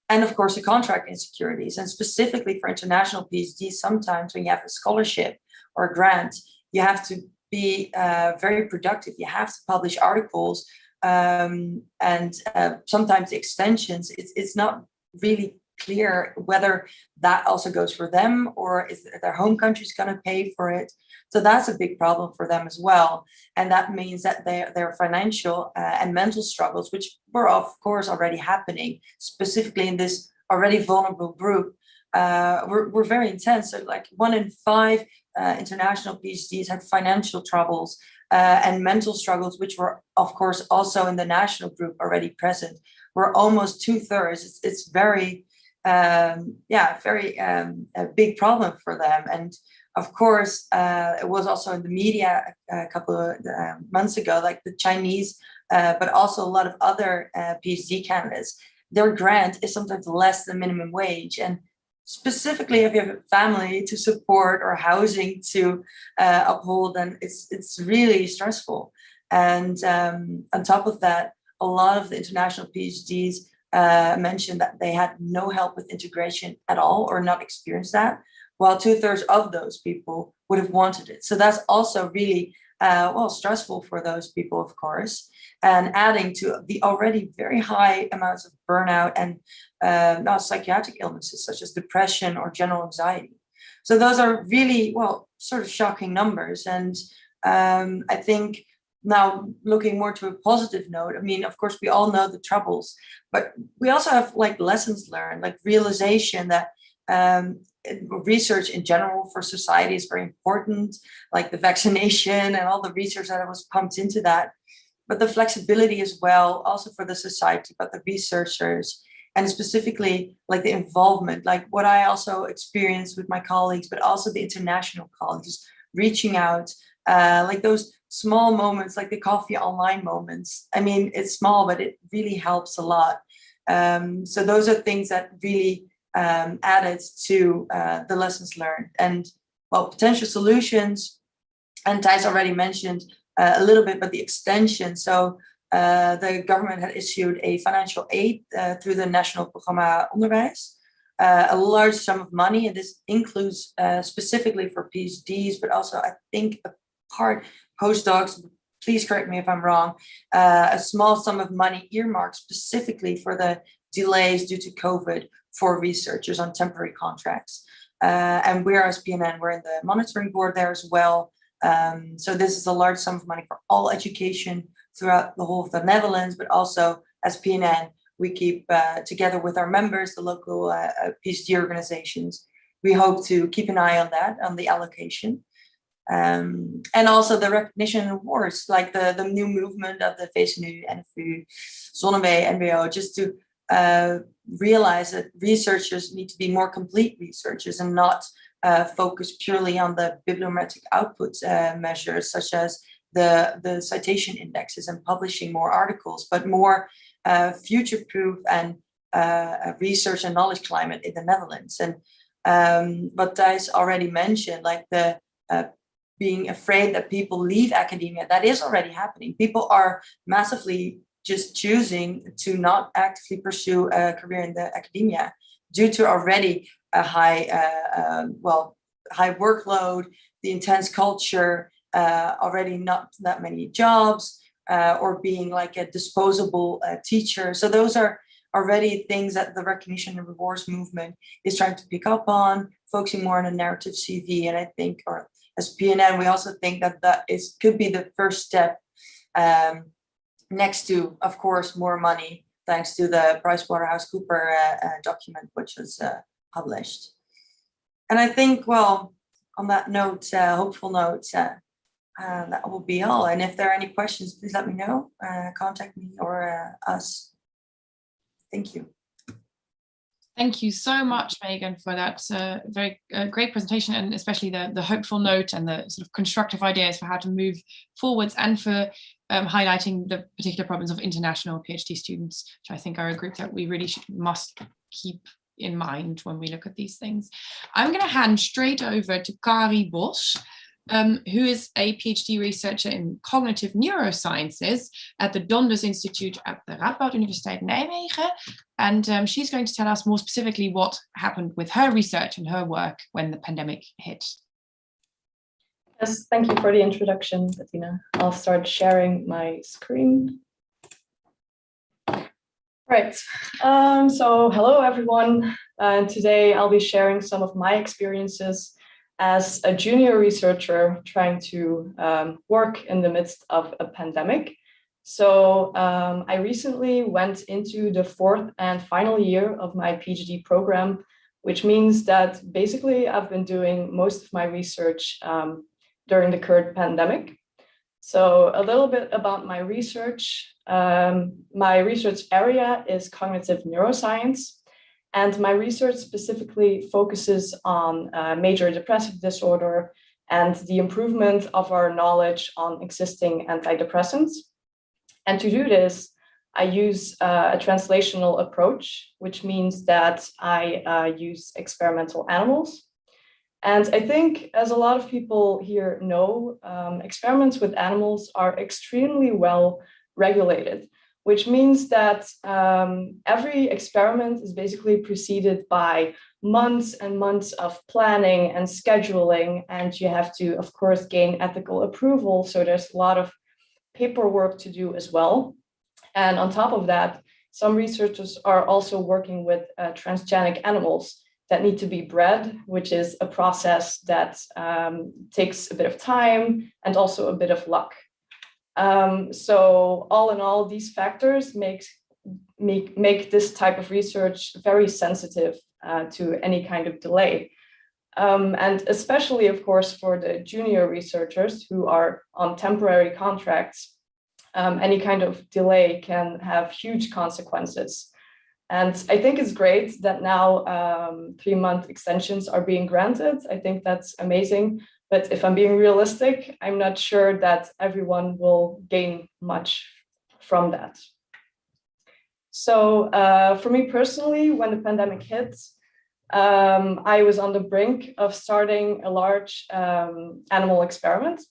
And of course the contract insecurities and specifically for international PhDs sometimes when you have a scholarship or a grant you have to be uh, very productive. You have to publish articles um, and uh, sometimes extensions. It's, it's not really clear whether that also goes for them or is their home country is going to pay for it. So that's a big problem for them as well. And that means that their, their financial uh, and mental struggles, which were of course already happening, specifically in this already vulnerable group, uh, were, were very intense. So like one in five uh, international PhDs had financial troubles uh, and mental struggles, which were of course also in the national group already present, were almost two thirds. It's, it's very, um, yeah, very um, a big problem for them. And of course, uh, it was also in the media a, a couple of uh, months ago, like the Chinese, uh, but also a lot of other uh, PhD candidates, their grant is sometimes less than minimum wage. And specifically if you have a family to support or housing to uh, uphold, then it's, it's really stressful. And um, on top of that, a lot of the international PhDs uh, mentioned that they had no help with integration at all or not experienced that while two thirds of those people would have wanted it. So that's also really, uh, well, stressful for those people, of course, and adding to the already very high amounts of burnout and uh, not psychiatric illnesses such as depression or general anxiety. So those are really, well, sort of shocking numbers. And um, I think now looking more to a positive note, I mean, of course, we all know the troubles, but we also have like lessons learned, like realization that um, research in general for society is very important, like the vaccination and all the research that was pumped into that. But the flexibility as well, also for the society, but the researchers, and specifically like the involvement, like what I also experienced with my colleagues, but also the international colleagues, reaching out, uh, like those small moments, like the coffee online moments. I mean, it's small, but it really helps a lot. Um, so those are things that really um, added to uh, the lessons learned and well potential solutions and Thijs already mentioned uh, a little bit but the extension so uh, the government had issued a financial aid uh, through the national programma onderwijs uh, a large sum of money and this includes uh, specifically for PhDs but also I think a part postdocs please correct me if I'm wrong, uh, a small sum of money earmarked specifically for the delays due to COVID for researchers on temporary contracts. And we're as PNN, we're in the monitoring board there as well. Um, so this is a large sum of money for all education throughout the whole of the Netherlands, but also as PNN, we keep uh, together with our members, the local uh, uh PhD organizations. We hope to keep an eye on that, on the allocation. Um, and also the recognition awards, like the, the new movement of the VSNU, NFU, ZonMw, NWO, just to uh, realize that researchers need to be more complete researchers and not uh, focus purely on the bibliometric output uh, measures such as the, the citation indexes and publishing more articles, but more uh, future-proof and uh, research and knowledge climate in the Netherlands. And um, what Thijs already mentioned, like the uh, being afraid that people leave academia, that is already happening. People are massively just choosing to not actively pursue a career in the academia due to already a high, uh, um, well, high workload, the intense culture, uh, already not that many jobs, uh, or being like a disposable uh, teacher. So those are already things that the recognition and rewards movement is trying to pick up on, focusing more on a narrative CV. And I think, or as PNN, we also think that that is could be the first step um, next to, of course, more money, thanks to the PricewaterhouseCooper uh, uh, document, which was uh, published. And I think, well, on that note, uh, hopeful note, uh, uh, that will be all. And if there are any questions, please let me know, contact me or us. Thank you. Thank you so much, Megan, for that uh, very uh, great presentation and especially the, the hopeful note and the sort of constructive ideas for how to move forwards and for um, highlighting the particular problems of international PhD students, which I think are a group that we really should, must keep in mind when we look at these things. I'm going to hand straight over to Kari Bos, um, who is a PhD researcher in cognitive neurosciences at the Donders Institute at the Radboud Universiteit Nijmegen. And um, she's going to tell us more specifically what happened with her research and her work when the pandemic hit. Yes, thank you for the introduction, Bettina. I'll start sharing my screen. Right, um, so hello everyone. And today I'll be sharing some of my experiences as a junior researcher trying to um, work in the midst of a pandemic. So um, I recently went into the fourth and final year of my PhD program, which means that basically I've been doing most of my research um, during the current pandemic. So a little bit about my research. Um, my research area is cognitive neuroscience, and my research specifically focuses on uh, major depressive disorder and the improvement of our knowledge on existing antidepressants. And to do this, I use uh, a translational approach, which means that I uh, use experimental animals. And I think, as a lot of people here know, um, experiments with animals are extremely well regulated which means that um, every experiment is basically preceded by months and months of planning and scheduling, and you have to, of course, gain ethical approval. So there's a lot of paperwork to do as well. And on top of that, some researchers are also working with uh, transgenic animals that need to be bred, which is a process that um, takes a bit of time and also a bit of luck. Um, so all in all, these factors make, make, make this type of research very sensitive uh, to any kind of delay. Um, and especially, of course, for the junior researchers who are on temporary contracts, um, any kind of delay can have huge consequences. And I think it's great that now um, three month extensions are being granted. I think that's amazing. But if I'm being realistic, I'm not sure that everyone will gain much from that. So uh, for me personally, when the pandemic hit, um, I was on the brink of starting a large um, animal experiment.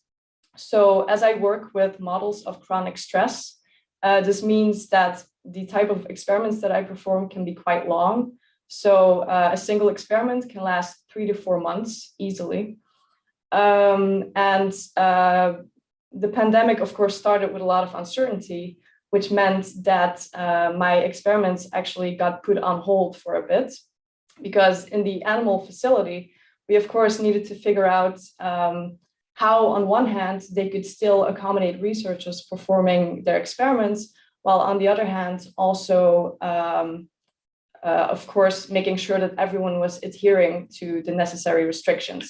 So as I work with models of chronic stress, uh, this means that the type of experiments that I perform can be quite long. So uh, a single experiment can last three to four months easily. Um, and uh, the pandemic, of course, started with a lot of uncertainty, which meant that uh, my experiments actually got put on hold for a bit because in the animal facility, we of course needed to figure out um, how on one hand they could still accommodate researchers performing their experiments, while on the other hand also um, uh, of course making sure that everyone was adhering to the necessary restrictions.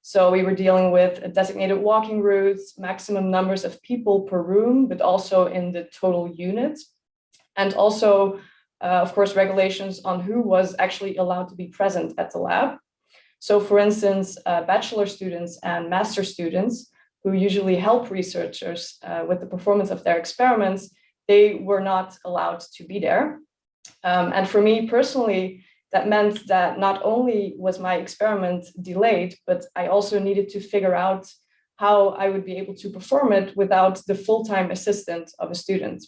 So we were dealing with designated walking routes, maximum numbers of people per room, but also in the total unit. And also, uh, of course, regulations on who was actually allowed to be present at the lab. So for instance, uh, bachelor students and master students who usually help researchers uh, with the performance of their experiments, they were not allowed to be there. Um, and for me personally, that meant that not only was my experiment delayed, but I also needed to figure out how I would be able to perform it without the full-time assistant of a student.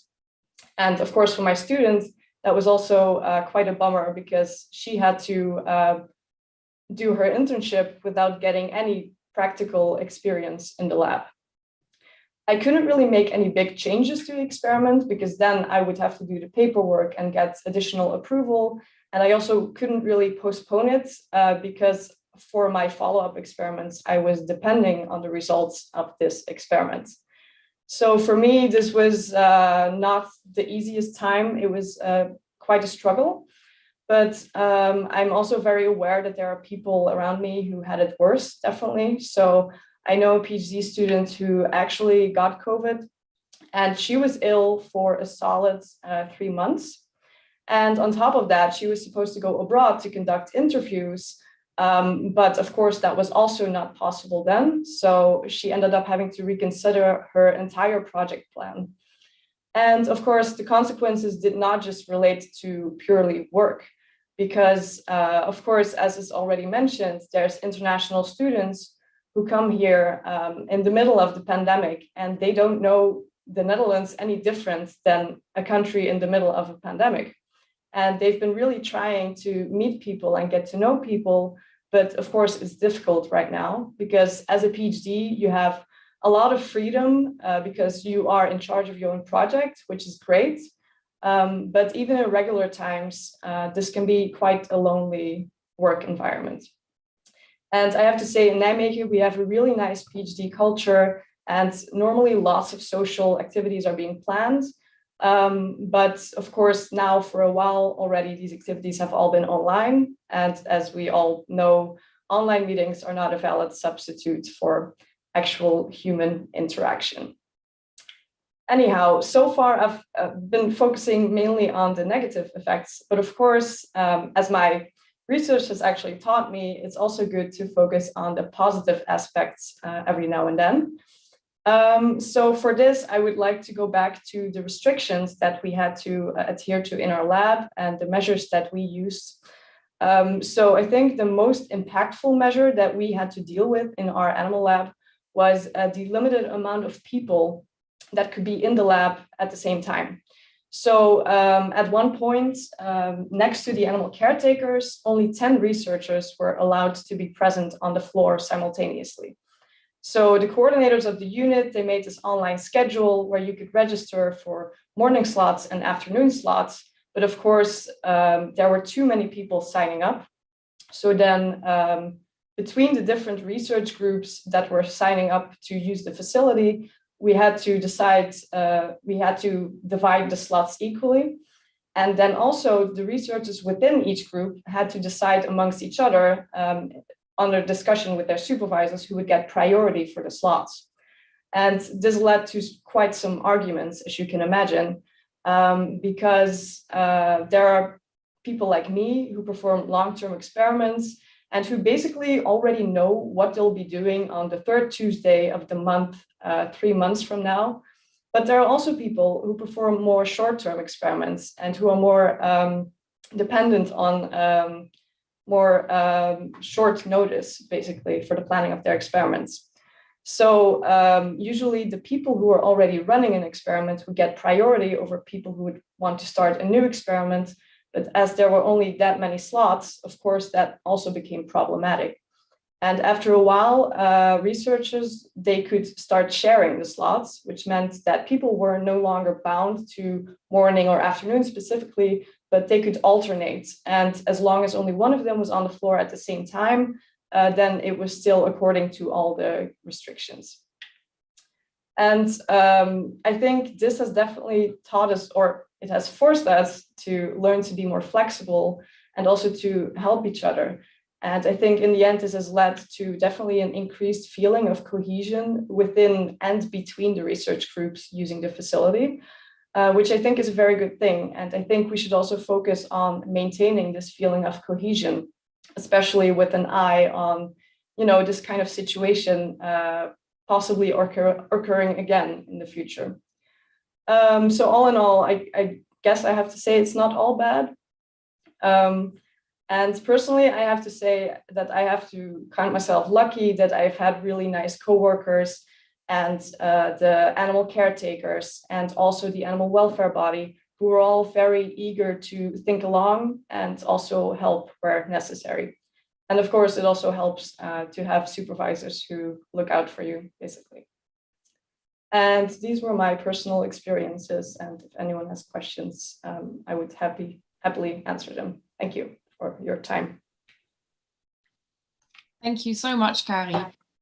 And of course, for my student, that was also uh, quite a bummer because she had to uh, do her internship without getting any practical experience in the lab. I couldn't really make any big changes to the experiment because then I would have to do the paperwork and get additional approval. And I also couldn't really postpone it uh, because for my follow-up experiments, I was depending on the results of this experiment. So for me, this was uh, not the easiest time. It was uh, quite a struggle, but um, I'm also very aware that there are people around me who had it worse, definitely. So I know a PhD student who actually got COVID and she was ill for a solid uh, three months. And on top of that, she was supposed to go abroad to conduct interviews. Um, but of course, that was also not possible then. So she ended up having to reconsider her entire project plan. And of course, the consequences did not just relate to purely work, because uh, of course, as is already mentioned, there's international students who come here um, in the middle of the pandemic and they don't know the Netherlands any different than a country in the middle of a pandemic. And they've been really trying to meet people and get to know people, but of course it's difficult right now because as a PhD, you have a lot of freedom uh, because you are in charge of your own project, which is great. Um, but even in regular times, uh, this can be quite a lonely work environment. And I have to say in Nijmegen, we have a really nice PhD culture and normally lots of social activities are being planned. Um, but of course, now for a while already, these activities have all been online. And as we all know, online meetings are not a valid substitute for actual human interaction. Anyhow, so far I've uh, been focusing mainly on the negative effects, but of course, um, as my research has actually taught me, it's also good to focus on the positive aspects uh, every now and then. Um, so for this, I would like to go back to the restrictions that we had to uh, adhere to in our lab and the measures that we used. Um, so I think the most impactful measure that we had to deal with in our animal lab was uh, the limited amount of people that could be in the lab at the same time. So um, at one point, um, next to the animal caretakers, only 10 researchers were allowed to be present on the floor simultaneously. So the coordinators of the unit, they made this online schedule where you could register for morning slots and afternoon slots. But of course, um, there were too many people signing up. So then um, between the different research groups that were signing up to use the facility, we had to decide, uh, we had to divide the slots equally. And then also the researchers within each group had to decide amongst each other um, under discussion with their supervisors who would get priority for the slots. And this led to quite some arguments, as you can imagine, um, because uh, there are people like me who perform long-term experiments and who basically already know what they'll be doing on the third Tuesday of the month, uh, three months from now. But there are also people who perform more short-term experiments and who are more um, dependent on um, more um, short notice, basically, for the planning of their experiments. So um, usually the people who are already running an experiment would get priority over people who would want to start a new experiment. But as there were only that many slots, of course, that also became problematic. And after a while, uh, researchers, they could start sharing the slots, which meant that people were no longer bound to morning or afternoon specifically, but they could alternate. And as long as only one of them was on the floor at the same time, uh, then it was still according to all the restrictions. And um, I think this has definitely taught us, or it has forced us to learn to be more flexible and also to help each other. And I think in the end, this has led to definitely an increased feeling of cohesion within and between the research groups using the facility uh, which I think is a very good thing. And I think we should also focus on maintaining this feeling of cohesion, especially with an eye on, you know, this kind of situation uh, possibly occur occurring again in the future. Um, so all in all, I, I, guess I have to say it's not all bad. Um, and personally, I have to say that I have to count myself lucky that I've had really nice coworkers and uh, the animal caretakers and also the animal welfare body who are all very eager to think along and also help where necessary. And of course, it also helps uh, to have supervisors who look out for you, basically. And these were my personal experiences. And if anyone has questions, um, I would happy, happily answer them. Thank you for your time. Thank you so much, Kari.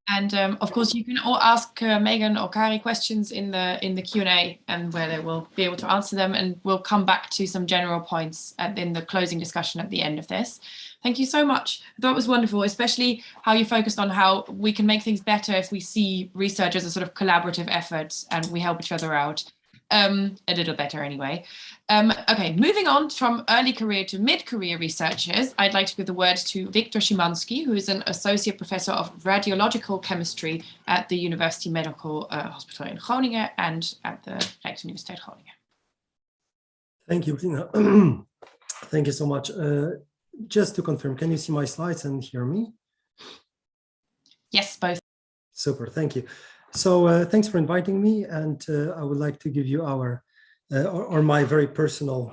And um, of course, you can all ask uh, Megan or Kari questions in the in the Q&A and where they will be able to answer them. And we'll come back to some general points at, in the closing discussion at the end of this. Thank you so much. I thought it was wonderful, especially how you focused on how we can make things better if we see research as a sort of collaborative effort and we help each other out um, a little better anyway. Um, okay, moving on from early career to mid-career researchers, I'd like to give the word to Wiktor Szymanski, who is an associate professor of radiological chemistry at the University Medical uh, Hospital in Groningen and at the Rijksuniversiteit Groningen. Thank you, Tina. Thank you so much. Uh, just to confirm, can you see my slides and hear me? Yes, both. Super, thank you. So uh, thanks for inviting me, and uh, I would like to give you our uh, or, or, my very personal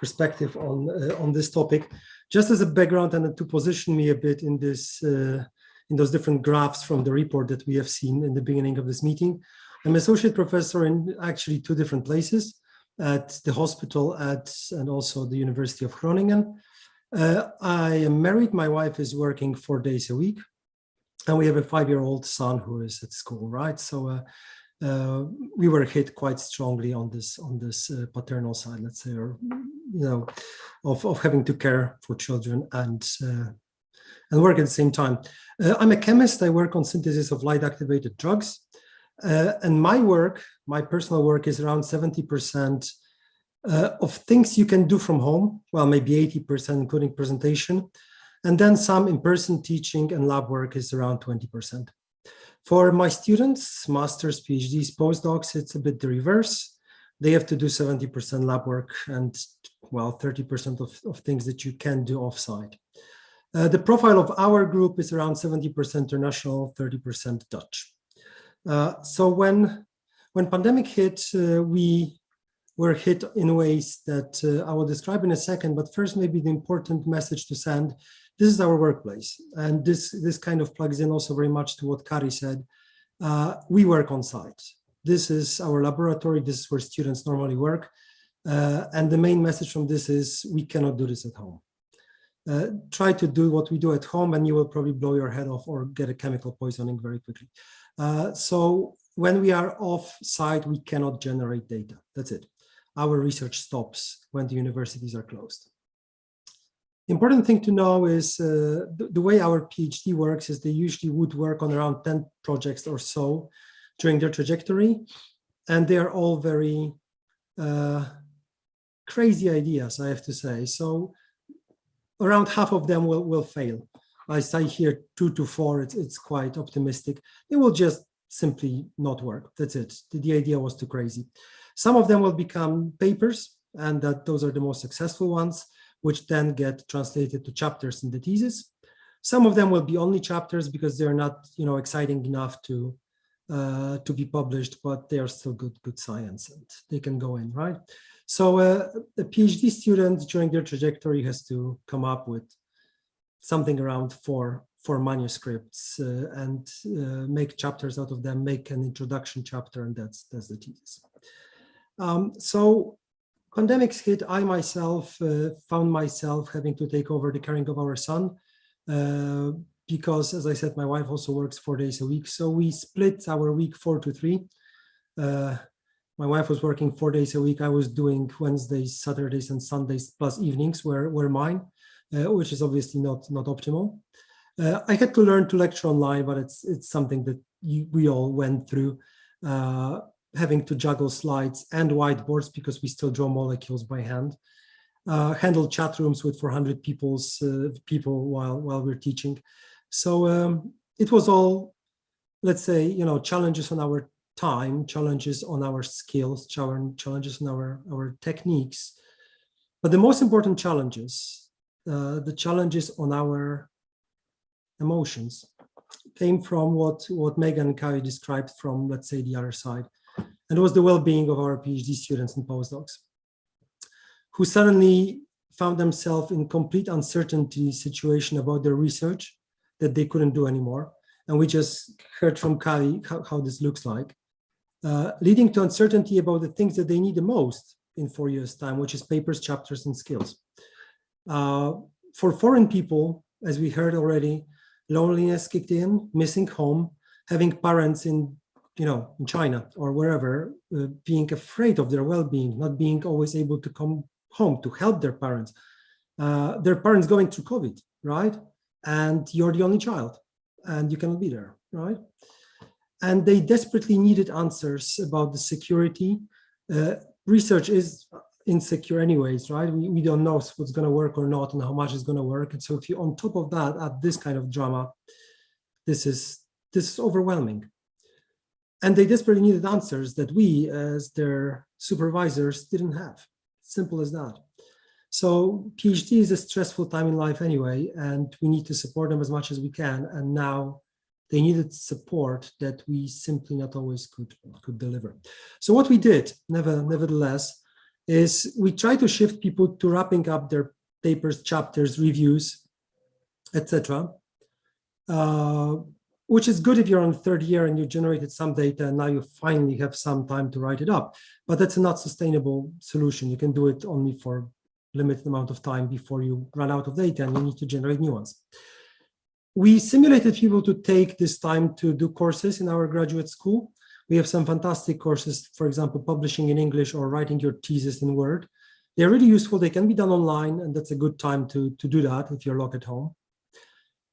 perspective on uh, on this topic. Just as a background and to position me a bit in this uh, in those different graphs from the report that we have seen in the beginning of this meeting. I'm associate professor in actually two different places at the hospital at and also the University of Groningen. Uh, I am married. My wife is working four days a week, and we have a five-year-old son who is at school. Right, so uh, uh, we were hit quite strongly on this on this uh, paternal side, let's say, or you know, of of having to care for children and uh, and work at the same time. Uh, I'm a chemist. I work on synthesis of light-activated drugs. Uh, and my work, my personal work is around 70% uh, of things you can do from home. Well, maybe 80% including presentation. And then some in-person teaching and lab work is around 20%. For my students, masters, PhDs, postdocs, it's a bit the reverse. They have to do 70% lab work and well, 30% of, of things that you can do offsite. Uh, the profile of our group is around 70% international, 30% Dutch. Uh, so when when pandemic hit, uh, we were hit in ways that uh, I will describe in a second. But first, maybe the important message to send: this is our workplace, and this this kind of plugs in also very much to what Kari said. Uh, we work on site. This is our laboratory. This is where students normally work. Uh, and the main message from this is we cannot do this at home. Uh, try to do what we do at home and you will probably blow your head off or get a chemical poisoning very quickly. Uh, so when we are off site, we cannot generate data. That's it. Our research stops when the universities are closed. Important thing to know is uh, the, the, way our PhD works is they usually would work on around 10 projects or so during their trajectory. And they are all very uh, crazy ideas, I have to say. So around half of them will, will fail. I say here two to four, it's, it's quite optimistic. They will just simply not work. That's it. The, the idea was too crazy. Some of them will become papers and that those are the most successful ones, which then get translated to chapters in the thesis. Some of them will be only chapters because they're not, you know, exciting enough to uh, to be published, but they are still good, good science and they can go in, right? So uh, a PhD student during their trajectory has to come up with something around four four manuscripts uh, and uh, make chapters out of them, make an introduction chapter, and that's that's the thesis. Um, so pandemics hit, I myself uh, found myself having to take over the caring of our son uh, because, as I said, my wife also works four days a week. So we split our week four to three. Uh, my wife was working four days a week. I was doing Wednesdays, Saturdays, and Sundays plus evenings were, were mine. Uh, which is obviously not not optimal. Uh, I had to learn to lecture online, but it's it's something that you, we all went through, uh, having to juggle slides and whiteboards because we still draw molecules by hand. Uh, handle chat rooms with 400 people's uh, people while while we're teaching. So um, it was all, let's say, you know, challenges on our time, challenges on our skills, challenges on our our techniques. But the most important challenges uh, the challenges on our emotions came from what, what Megan and Kari described from, let's say, the other side. And was the well-being of our PhD students and postdocs who suddenly found themselves in complete uncertainty situation about their research that they couldn't do anymore. And we just heard from Kari how, how this looks like, uh, leading to uncertainty about the things that they need the most in four years time, which is papers, chapters, and skills. Uh, for foreign people, as we heard already, loneliness kicked in, missing home, having parents in, you know, in China or wherever, uh, being afraid of their well-being, not being always able to come home to help their parents. Uh, their parents going through COVID, right? And you're the only child and you cannot be there, right? And they desperately needed answers about the security. Uh, research is insecure anyways, right? We, we don't know what's going to work or not and how much is going to work. And so if you on top of that add this kind of drama, this is this is overwhelming. And they desperately needed answers that we as their supervisors didn't have. Simple as that. So PhD is a stressful time in life anyway, and we need to support them as much as we can. And now they needed support that we simply not always could, could deliver. So what we did, never, nevertheless, is we try to shift people to wrapping up their papers, chapters, reviews, etc. Uh, which is good if you're on third year and you generated some data and now you finally have some time to write it up. But that's a not sustainable solution. You can do it only for limited amount of time before you run out of data and you need to generate new ones. We simulated people to take this time to do courses in our graduate school. We have some fantastic courses, for example, publishing in English or writing your thesis in Word. They're really useful. They can be done online, and that's a good time to, to do that if you're locked at home.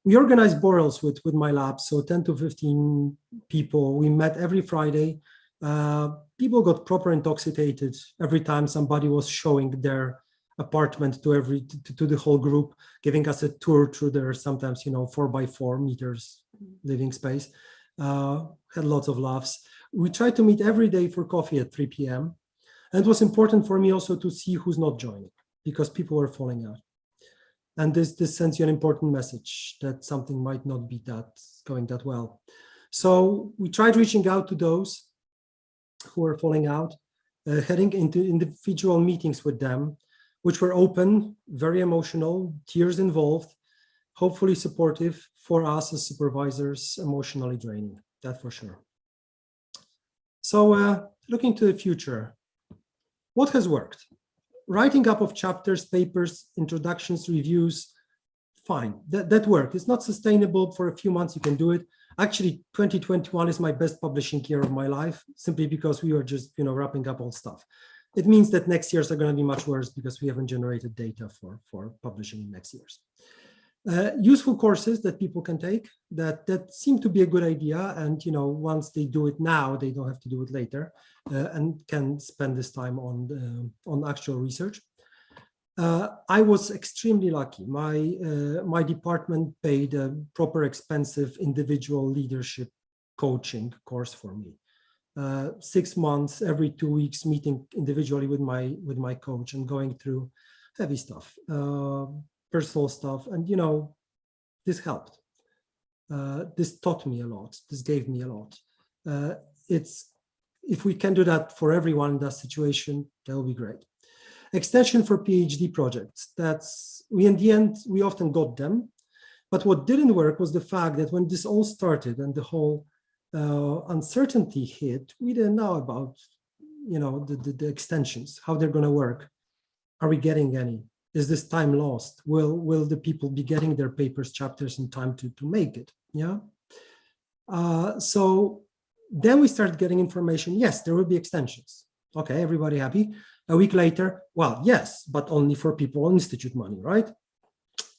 We organized borrels with, with my lab, so 10 to 15 people. We met every Friday. Uh, people got proper intoxicated every time somebody was showing their apartment to every to, to, the whole group, giving us a tour through their sometimes, you know, four by four meters living space. Uh, had lots of laughs. We tried to meet every day for coffee at 3 p.m. And it was important for me also to see who's not joining because people were falling out. And this, this sends you an important message that something might not be that going that well. So we tried reaching out to those who are falling out, uh, heading into individual meetings with them, which were open, very emotional, tears involved, hopefully supportive for us as supervisors, emotionally draining, that for sure. So uh, looking to the future, what has worked? Writing up of chapters, papers, introductions, reviews, fine, that, that worked. It's not sustainable for a few months, you can do it. Actually, 2021 is my best publishing year of my life, simply because we were just, you know, wrapping up all stuff. It means that next years are going to be much worse because we haven't generated data for, for publishing in next years. Uh, useful courses that people can take that that seem to be a good idea. And you know once they do it now they don't have to do it later uh, and can spend this time on uh, on actual research. Uh, I was extremely lucky. My uh, my department paid a proper expensive individual leadership coaching course for me. Uh, six months every two weeks meeting individually with my with my coach and going through heavy stuff personal stuff. And, you know, this helped. Uh, this taught me a lot. This gave me a lot. Uh, it's if we can do that for everyone in that situation, that will be great. Extension for PhD projects. That's we in the end we often got them, but what didn't work was the fact that when this all started and the whole uh, uncertainty hit, we didn't know about you know the, the, the extensions, how they're going to work. Are we getting any? Is this time lost? Will will the people be getting their papers, chapters in time to, to make it? Yeah. Uh, so then we start getting information. Yes, there will be extensions. Okay, everybody happy? A week later, well, yes, but only for people on institute money, right?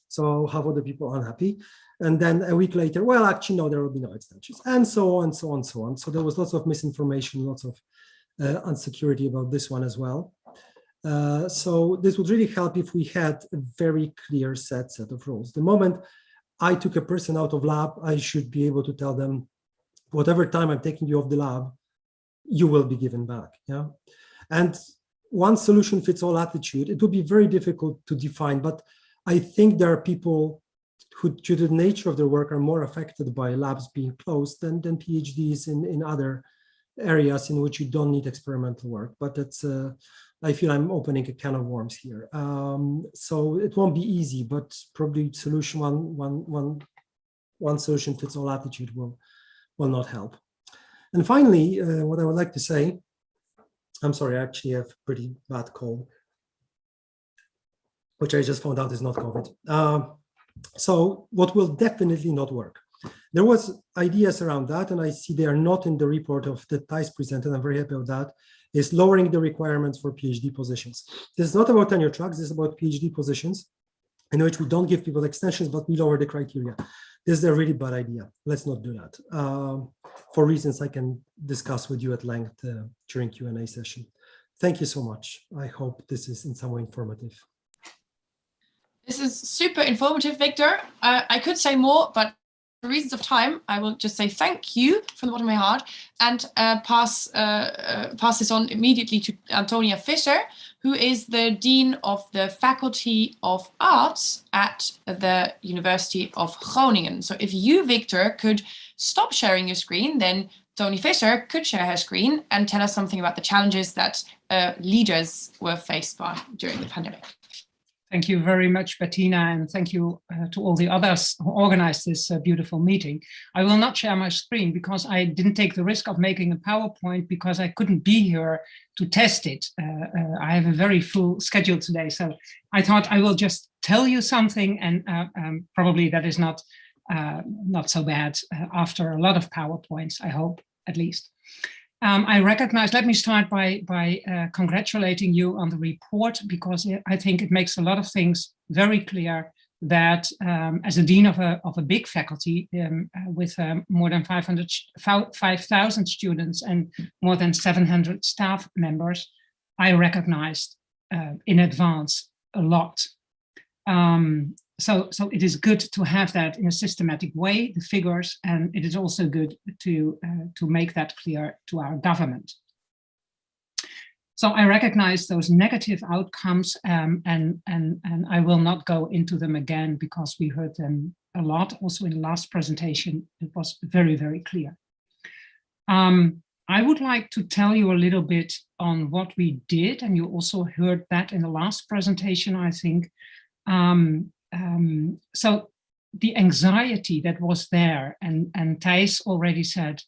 So how about the people unhappy? And then a week later, well, actually, no, there will be no extensions, and so on, so on, so on. So there was lots of misinformation, lots of uh, insecurity about this one as well. Uh, so this would really help if we had a very clear set set of rules. The moment I took a person out of lab, I should be able to tell them, whatever time I'm taking you off the lab, you will be given back. Yeah, and one solution fits all attitude. It would be very difficult to define, but I think there are people who, due to the nature of their work, are more affected by labs being closed than than PhDs in in other areas in which you don't need experimental work. But that's uh, I feel I'm opening a can of worms here. Um, so it won't be easy, but probably solution one, one, one, one solution fits all attitude will, will not help. And finally, uh, what I would like to say, I'm sorry, I actually have pretty bad cold, which I just found out is not COVID. Uh, so what will definitely not work? There was ideas around that, and I see they are not in the report of the Thijs presented. I'm very happy with that is lowering the requirements for PhD positions. This is not about tenure tracks, this is about PhD positions in which we don't give people extensions, but we lower the criteria. This is a really bad idea. Let's not do that um, for reasons I can discuss with you at length uh, during Q&A session. Thank you so much. I hope this is in some way informative. This is super informative, Wiktor. Uh, I could say more, but for reasons of time, I will just say thank you from the bottom of my heart and uh, pass uh, uh, pass this on immediately to Antonia Fischer, who is the Dean of the Faculty of Arts at the University of Groningen. So if you, Wiktor, could stop sharing your screen, then Tony Fisher could share her screen and tell us something about the challenges that uh, leaders were faced by during the pandemic. Thank you very much, Bettina, and thank you uh, to all the others who organized this uh, beautiful meeting. I will not share my screen because I didn't take the risk of making a PowerPoint because I couldn't be here to test it. Uh, uh I have a very full schedule today, so I thought I will just tell you something and uh, um, probably that is not, uh, not so bad after a lot of PowerPoints, I hope, at least. Um, I recognize, let me start by, by uh, congratulating you on the report because I think it makes a lot of things very clear that um, as a dean of a, of a big faculty um, uh, with um, more than 500, 5,000 students and more than 700 staff members, I recognized uh, in advance a lot. So, so it is good to have that in a systematic way, the figures, and it is also good to, uh, to make that clear to our government. So I recognize those negative outcomes um, and, and, and I will not go into them again because we heard them a lot. Also in the last presentation, it was very, very clear. Um, I would like to tell you a little bit on what we did, and you also heard that in the last presentation, I think, um, um, so the anxiety that was there, and, and Thijs already said,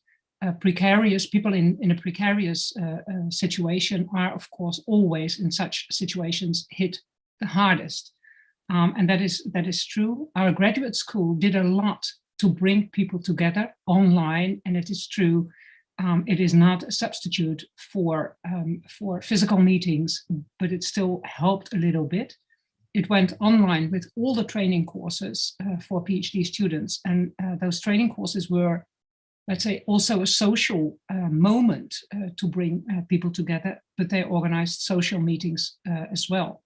uh, precarious people in, in a precarious uh, uh, situation are, of course, always in such situations hit the hardest. Um, and that is, that is true. Our graduate school did a lot to bring people together online, and it is true. Um, it is not a substitute for, um, for physical meetings, but it still helped a little bit it went online with all the training courses uh, for PhD students. And uh, those training courses were, let's say, also a social uh, moment uh, to bring uh, people together, but they organized social meetings as well.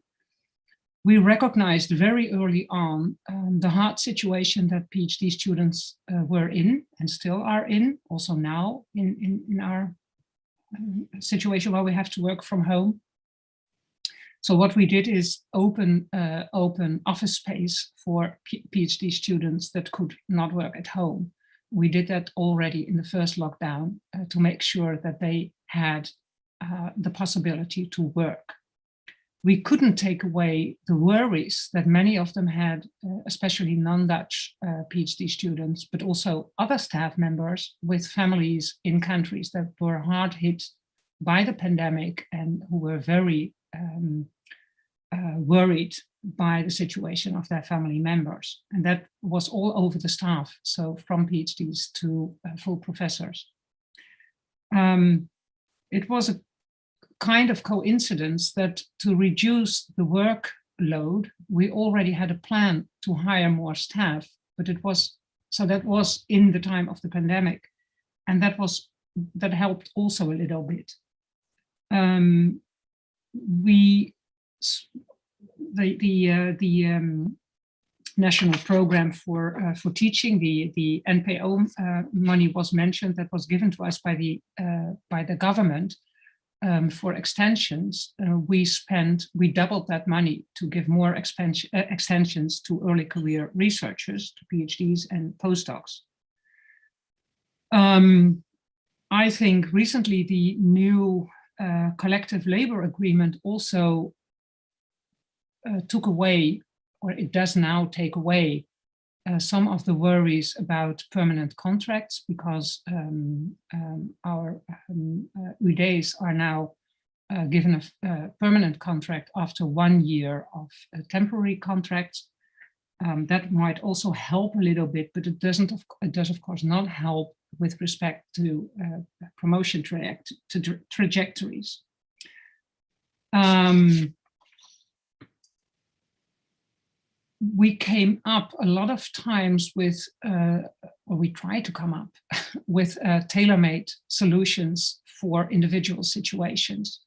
We recognized very early on um, the hard situation that PhD students were in and still are in, also now in, in, in our um, situation where we have to work from home. So what we did is open uh, open office space for PhD students that could not work at home. We did that already in the first lockdown uh, to make sure that they had uh, the possibility to work. We couldn't take away the worries that many of them had, uh, especially non-Dutch uh, PhD students, but also other staff members with families in countries that were hard hit by the pandemic and who were very um, uh, worried by the situation of their family members. And that was all over the staff, so from PhDs to uh, full professors. Um, it was a kind of coincidence that to reduce the workload, we already had a plan to hire more staff, but it was, so that was in the time of the pandemic. And that was, that helped also a little bit. Um, we the the uh, the um, national program for uh, for teaching the the NPO uh, money was mentioned that was given to us by the uh, by the government um, for extensions. Uh, we spent we doubled that money to give more expansion uh, extensions to early career researchers, to PhDs and postdocs. Um, I think recently the new uh, collective labor agreement also uh, took away, or it does now take away, uh, some of the worries about permanent contracts because um, um, our um, uh, are now uh, given a, permanent contract after one year of temporary contracts. Um, that might also help a little bit, but it doesn't. It does, of course, not help with respect to uh, promotion to trajectories. Um, we came up a lot of times with, uh, or we try to come up with uh, tailor-made solutions for individual situations.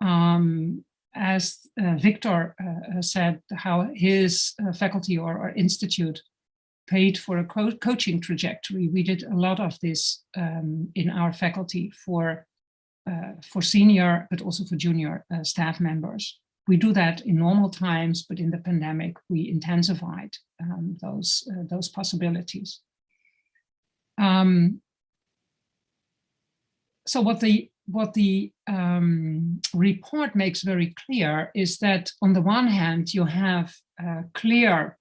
Um, as uh, Wiktor uh, said, how his uh, faculty or, or, institute paid for a co coaching trajectory. We did a lot of this um, in our faculty for, uh, for senior, but also for junior uh, staff members. We do that in normal times, but in the pandemic, we intensified um, those, uh, those possibilities. Um, so what the what the um, report makes very clear is that on the one hand you have uh, clear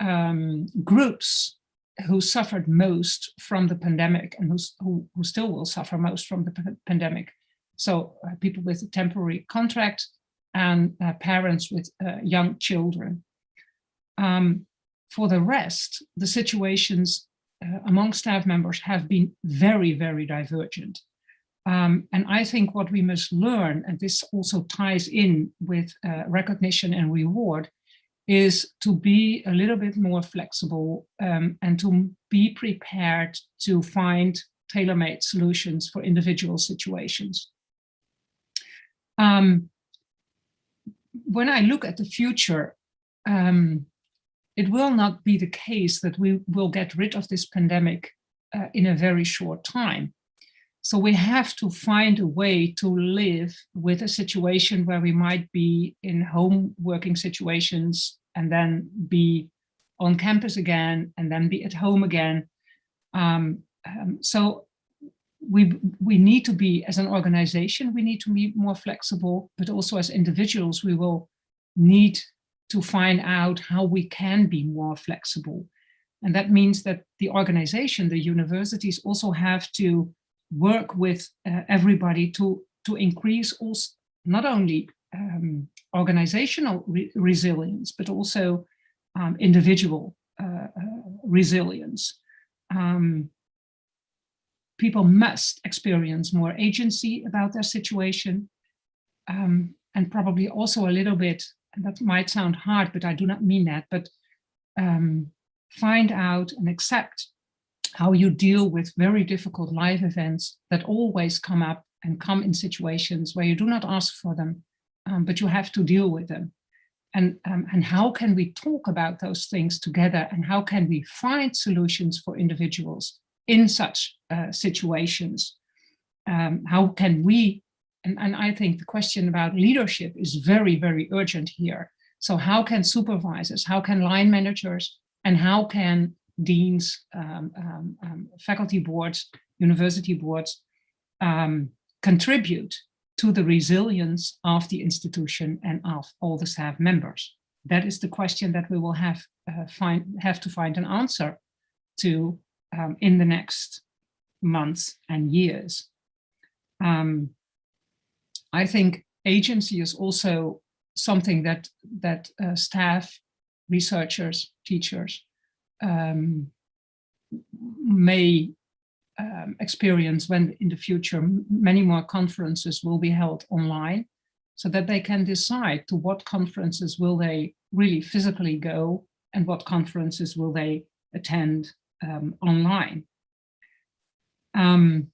um, groups who suffered most from the pandemic and who, who still will suffer most from the pandemic. So uh, people with a temporary contract and uh, parents with uh, young children. Um, for the rest, the situations uh, among staff members have been very, very divergent. Um, and I think what we must learn, and this also ties in with uh, recognition and reward, is to be a little bit more flexible um, and to be prepared to find tailor-made solutions for individual situations. Um, when I look at the future, um, it will not be the case that we will get rid of this pandemic uh, in a very short time. So we have to find a way to live with a situation where we might be in home working situations and then be on campus again and then be at home again. Um, um, so we, we need to be, as an organization, we need to be more flexible, but also as individuals, we will need to find out how we can be more flexible. And that means that the organization, the universities also have to work with uh, everybody to, to increase also not only um, organizational re resilience, but also um, individual uh, uh, resilience. Um, people must experience more agency about their situation um, and probably also a little bit and that might sound hard, but I do not mean that, but um, find out and accept how you deal with very difficult life events that always come up and come in situations where you do not ask for them, um, but you have to deal with them. And, um, and how can we talk about those things together and how can we find solutions for individuals in such uh, situations? Um, how can we and, and I think the question about leadership is very, very urgent here. So how can supervisors, how can line managers, and how can deans, um, um, um, faculty boards, university boards contribute to the resilience of the institution and of all the staff members? That is the question that we will have uh, find have to find an answer to um, in the next months and years. Um, I think agency is also something that that uh, staff, researchers, teachers um, may um, experience when in the future many more conferences will be held online so that they can decide to what conferences will they really physically go and what conferences will they attend um, online. Um,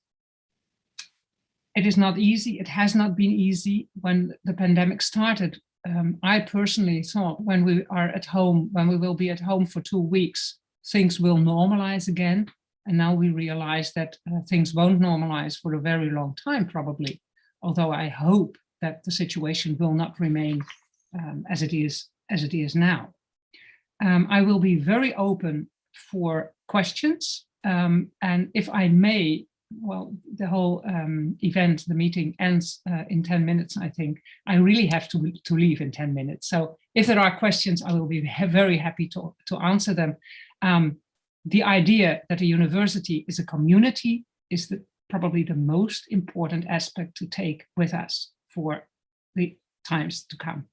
it is not easy. It has not been easy when the pandemic started. Um, I personally thought when we are at home, when we will be at home for two weeks, things will normalize again. And now we realize that uh, things won't normalize for a very long time, probably. Although I hope that the situation will not remain um, as it is as it is now. Um, I will be very open for questions. Um, and if I may, well, the whole um, event, the meeting ends uh, in 10 minutes, I think. I really have to, to leave in 10 minutes. So if there are questions, I will be very happy to, to answer them. Um, the idea that a university is a community is the, probably the most important aspect to take with us for the times to come.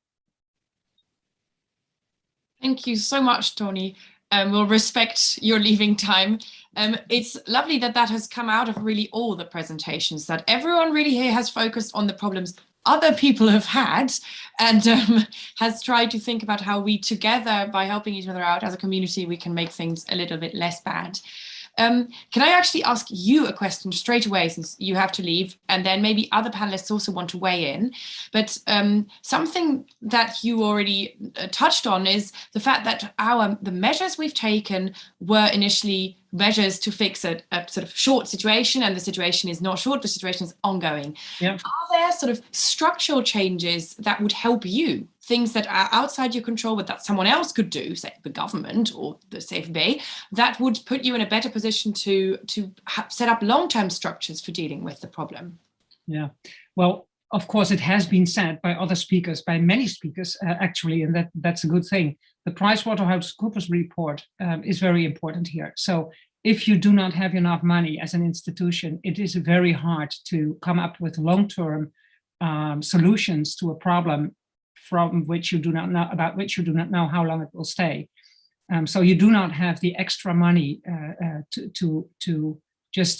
Thank you so much, Tony um, will respect your leaving time. Um, it's lovely that that has come out of really all the presentations, that everyone really here has focused on the problems other people have had and um, has tried to think about how we together, by helping each other out as a community, we can make things a little bit less bad. Um, can I actually ask you a question straight away since you have to leave and then maybe other panelists also want to weigh in. But um, something that you already uh, touched on is the fact that our the measures we've taken were initially measures to fix a, a, sort of short situation and the situation is not short, the situation is ongoing. Yeah. Are there sort of structural changes that would help you things that are outside your control, but that someone else could do, say the government or the CFB, that would put you in a better position to, to set up long-term structures for dealing with the problem. Yeah, well, of course, it has been said by other speakers, by many speakers, uh, actually, and that, that's a good thing. The PricewaterhouseCoopers report um, is very important here. So if you do not have enough money as an institution, it is very hard to come up with long-term um, solutions to a problem from which you do not know about which you do not know how long it will stay. Um, so you do not have the extra money uh, uh, to to to just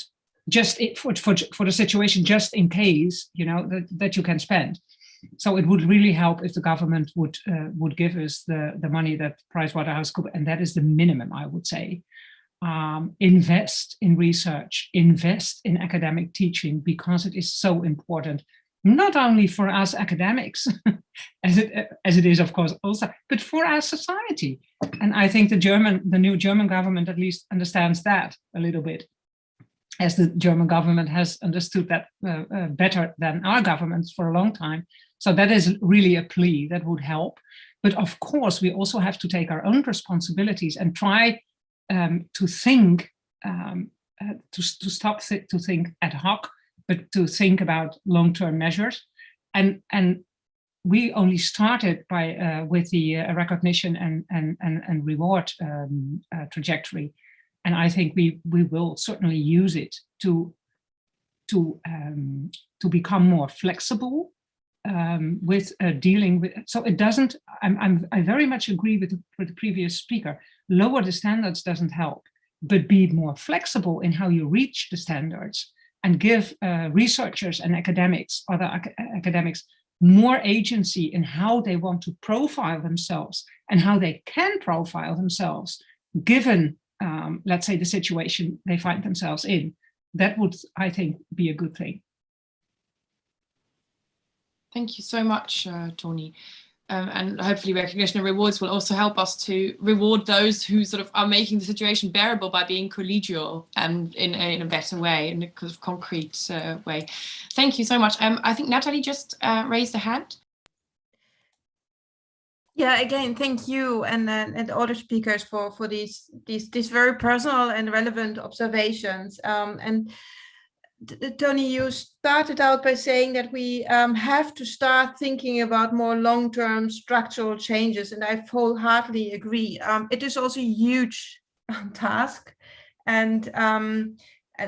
just for, for for the situation just in case you know that that you can spend. So it would really help if the government would uh, would give us the the money that PricewaterhouseCoopers and that is the minimum I would say. Um, invest in research, invest in academic teaching because it is so important not only for us academics, as it as it is, of course, also, but for our society. And I think the German, the new German government at least understands that a little bit, as the German government has understood that uh, uh, better than our governments for a long time. So that is really a plea that would help. But of course, we also have to take our own responsibilities and try um, to think, um, uh, to, to stop th to think ad hoc, but to think about long-term measures. And, and we only started by uh, with the uh, recognition and, and, and, and reward um, uh, trajectory. And I think we, we will certainly use it to, to, um, to become more flexible um, with uh, dealing with, so it doesn't, I'm, I'm, I very much agree with the, with the previous speaker, lower the standards doesn't help, but be more flexible in how you reach the standards and give uh, researchers and academics, other ac academics, more agency in how they want to profile themselves and how they can profile themselves, given, um, let's say, the situation they find themselves in. That would, I think, be a good thing. Thank you so much, uh, Tony um, and hopefully recognition and rewards will also help us to reward those who sort of are making the situation bearable by being collegial and in, in a better way, in a kind of concrete uh, way. Thank you so much. Um, I think Natalie just uh, raised a hand. Yeah, again, thank you and uh, and all the speakers for for these these these very personal and relevant observations. Um, and Tony, you started out by saying that we um, have to start thinking about more long-term structural changes, and I wholeheartedly agree. Um, it is also a huge task, and, um,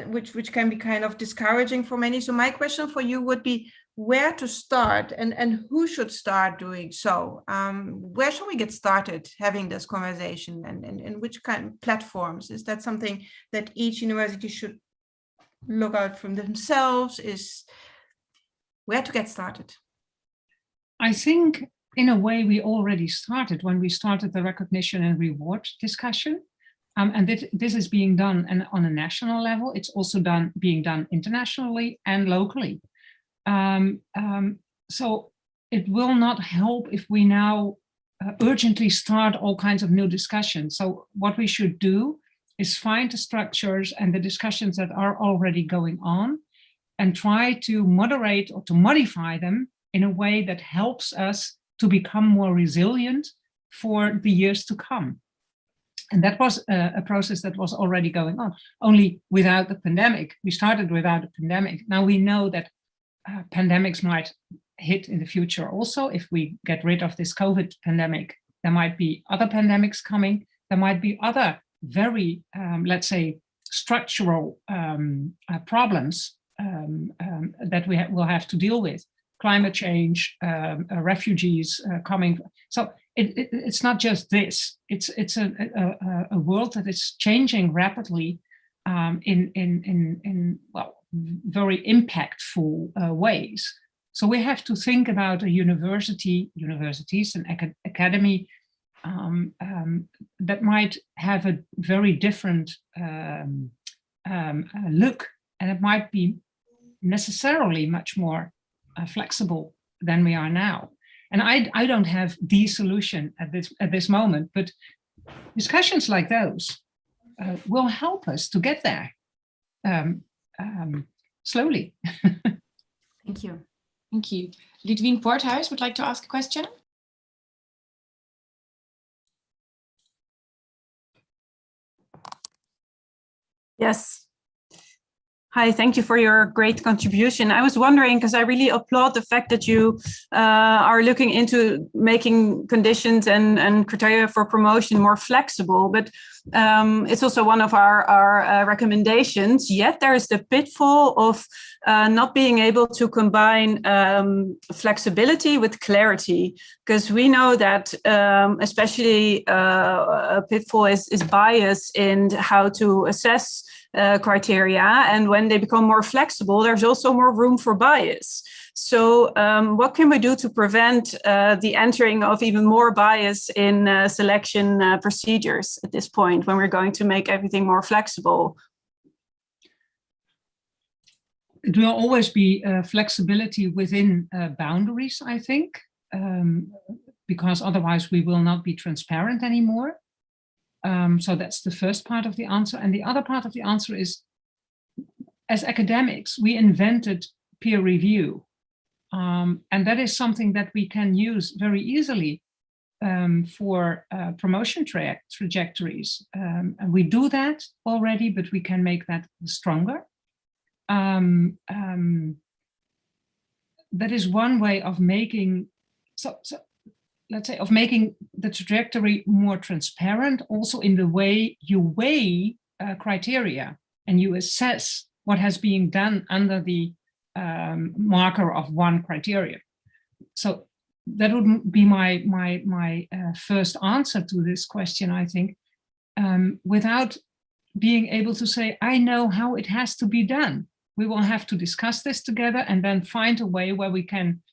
which which can be kind of discouraging for many. So my question for you would be where to start and and who should start doing so um, where should we get started having this conversation and, and and which kind of platforms is that something that each university should look out from themselves is where to get started? I think in a way we already started when we started the recognition and reward discussion. Um, and this, this is being done and on a national level. It's also done being done internationally and locally. Um, um, so it will not help if we now uh, urgently start all kinds of new discussions. So what we should do is find the structures and the discussions that are already going on and try to moderate or to modify them in a way that helps us to become more resilient for the years to come. And that was a, a, process that was already going on, only without the pandemic. We started without a pandemic. Now we know that uh, pandemics might hit in the future also. If we get rid of this COVID pandemic, there might be other pandemics coming. There might be other very, um, let's say, structural um, uh, problems um, um that we ha will have to deal with. Climate change, um, uh, refugees uh, coming. So it, it, it's not just this. It's it's a, a, a world that is changing rapidly in in in in well very impactful uh, ways. So we have to think about a university, universities and acad academy um, um, that might have a very different um, um uh, look and it might be necessarily much more uh, flexible than we are now. And I, I don't have the solution at this, at this moment, but discussions like those uh, will help us to get there um, um, slowly. Thank you. Thank you. Lidwien Poorthuis would like to ask a question. Yes. Hi, thank you for your great contribution. I was wondering, because I really applaud the fact that you uh, are looking into making conditions and, and criteria for promotion more flexible, but um, it's also one of our, our uh, recommendations. Yet there is the pitfall of uh, not being able to combine um, flexibility with clarity, because we know that um, especially uh, a pitfall is, is bias in how to assess uh, criteria. And when they become more flexible, there's also more room for bias. So um, what can we do to prevent uh, the entering of even more bias in uh, selection uh, procedures at this point when we're going to make everything more flexible? It will always be uh, flexibility within uh, boundaries, I think, um, because otherwise we will not be transparent anymore. Um, so that's the first part of the answer. And the other part of the answer is, as academics, we invented peer review. Um, and that is something that we can use very easily um, for uh, promotion tra trajectories. Um, and we do that already, but we can make that stronger. Um, um, that is one way of making, so, so let's say, of making the trajectory more transparent, also in the way you weigh uh, criteria and you assess what has been done under the um, marker of one criteria. So that would be my my my uh, first answer to this question, I think, um, without being able to say, I know how it has to be done. We will have to discuss this together and then find a way where we can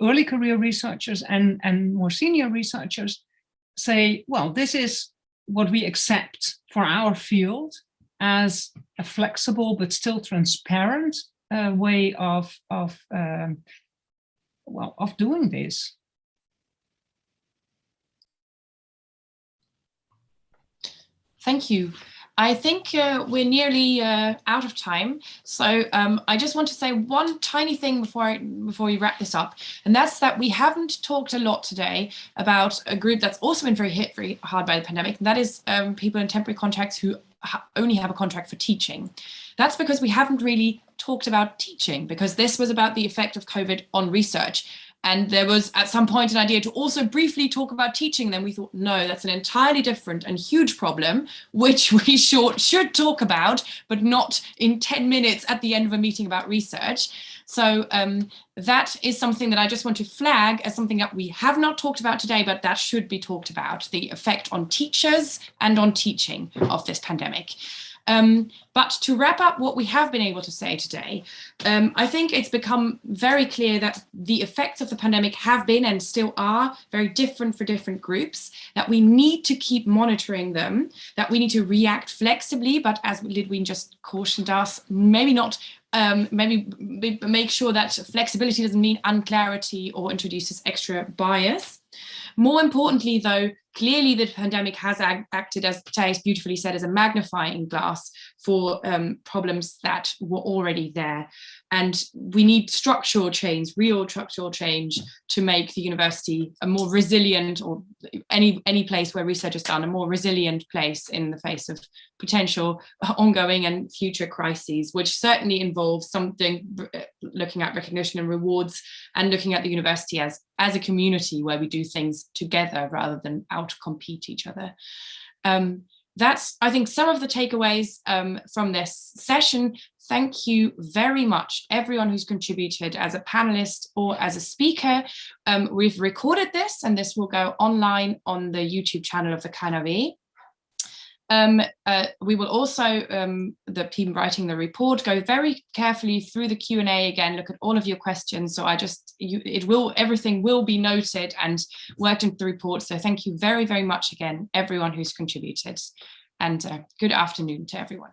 early career researchers and, and more senior researchers say, well, this is what we accept for our field as a flexible but still transparent uh, way of, of, um, well, of doing this. Thank you. I think uh, we're nearly uh, out of time. So um, I just want to say one tiny thing before I, before we wrap this up. And that's that we haven't talked a lot today about a group that's also been very hit very hard by the pandemic. And that is um, people in temporary contracts who ha only have a contract for teaching. That's because we haven't really talked about teaching because this was about the effect of COVID on research. And there was at some point an idea to also briefly talk about teaching. Then we thought, no, that's an entirely different and huge problem, which we should, should talk about, but not in 10 minutes at the end of a meeting about research. So um, that is something that I just want to flag as something that we have not talked about today, but that should be talked about, the effect on teachers and on teaching of this pandemic. Um, but to wrap up what we have been able to say today, um, I think it's become very clear that the effects of the pandemic have been and still are very different for different groups, that we need to keep monitoring them, that we need to react flexibly, but as Lidwien just cautioned us, maybe not um, maybe make sure that flexibility doesn't mean unclarity or introduces extra bias. More importantly, though, clearly the pandemic has acted, as Thijs beautifully said, as a magnifying glass for um, problems that were already there. And we need structural change, real structural change to make the university a more resilient or any, any place where research is done, a more resilient place in the face of potential ongoing and future crises, which certainly involves something uh, looking at recognition and rewards and looking at the university as, as a community where we do things together rather than out compete each other. Um, that's, I think, some of the takeaways um, from this session. Thank you very much, everyone who's contributed as a panelist or as a speaker. Um, we've recorded this and this will go online on the YouTube channel of the KNAW. Um, uh, we will also, um, the team writing the report, go very carefully through the Q&A again, look at all of your questions. So I just, you, it will, everything will be noted and worked into the report. So thank you very, very much again, everyone who's contributed and uh, good afternoon to everyone.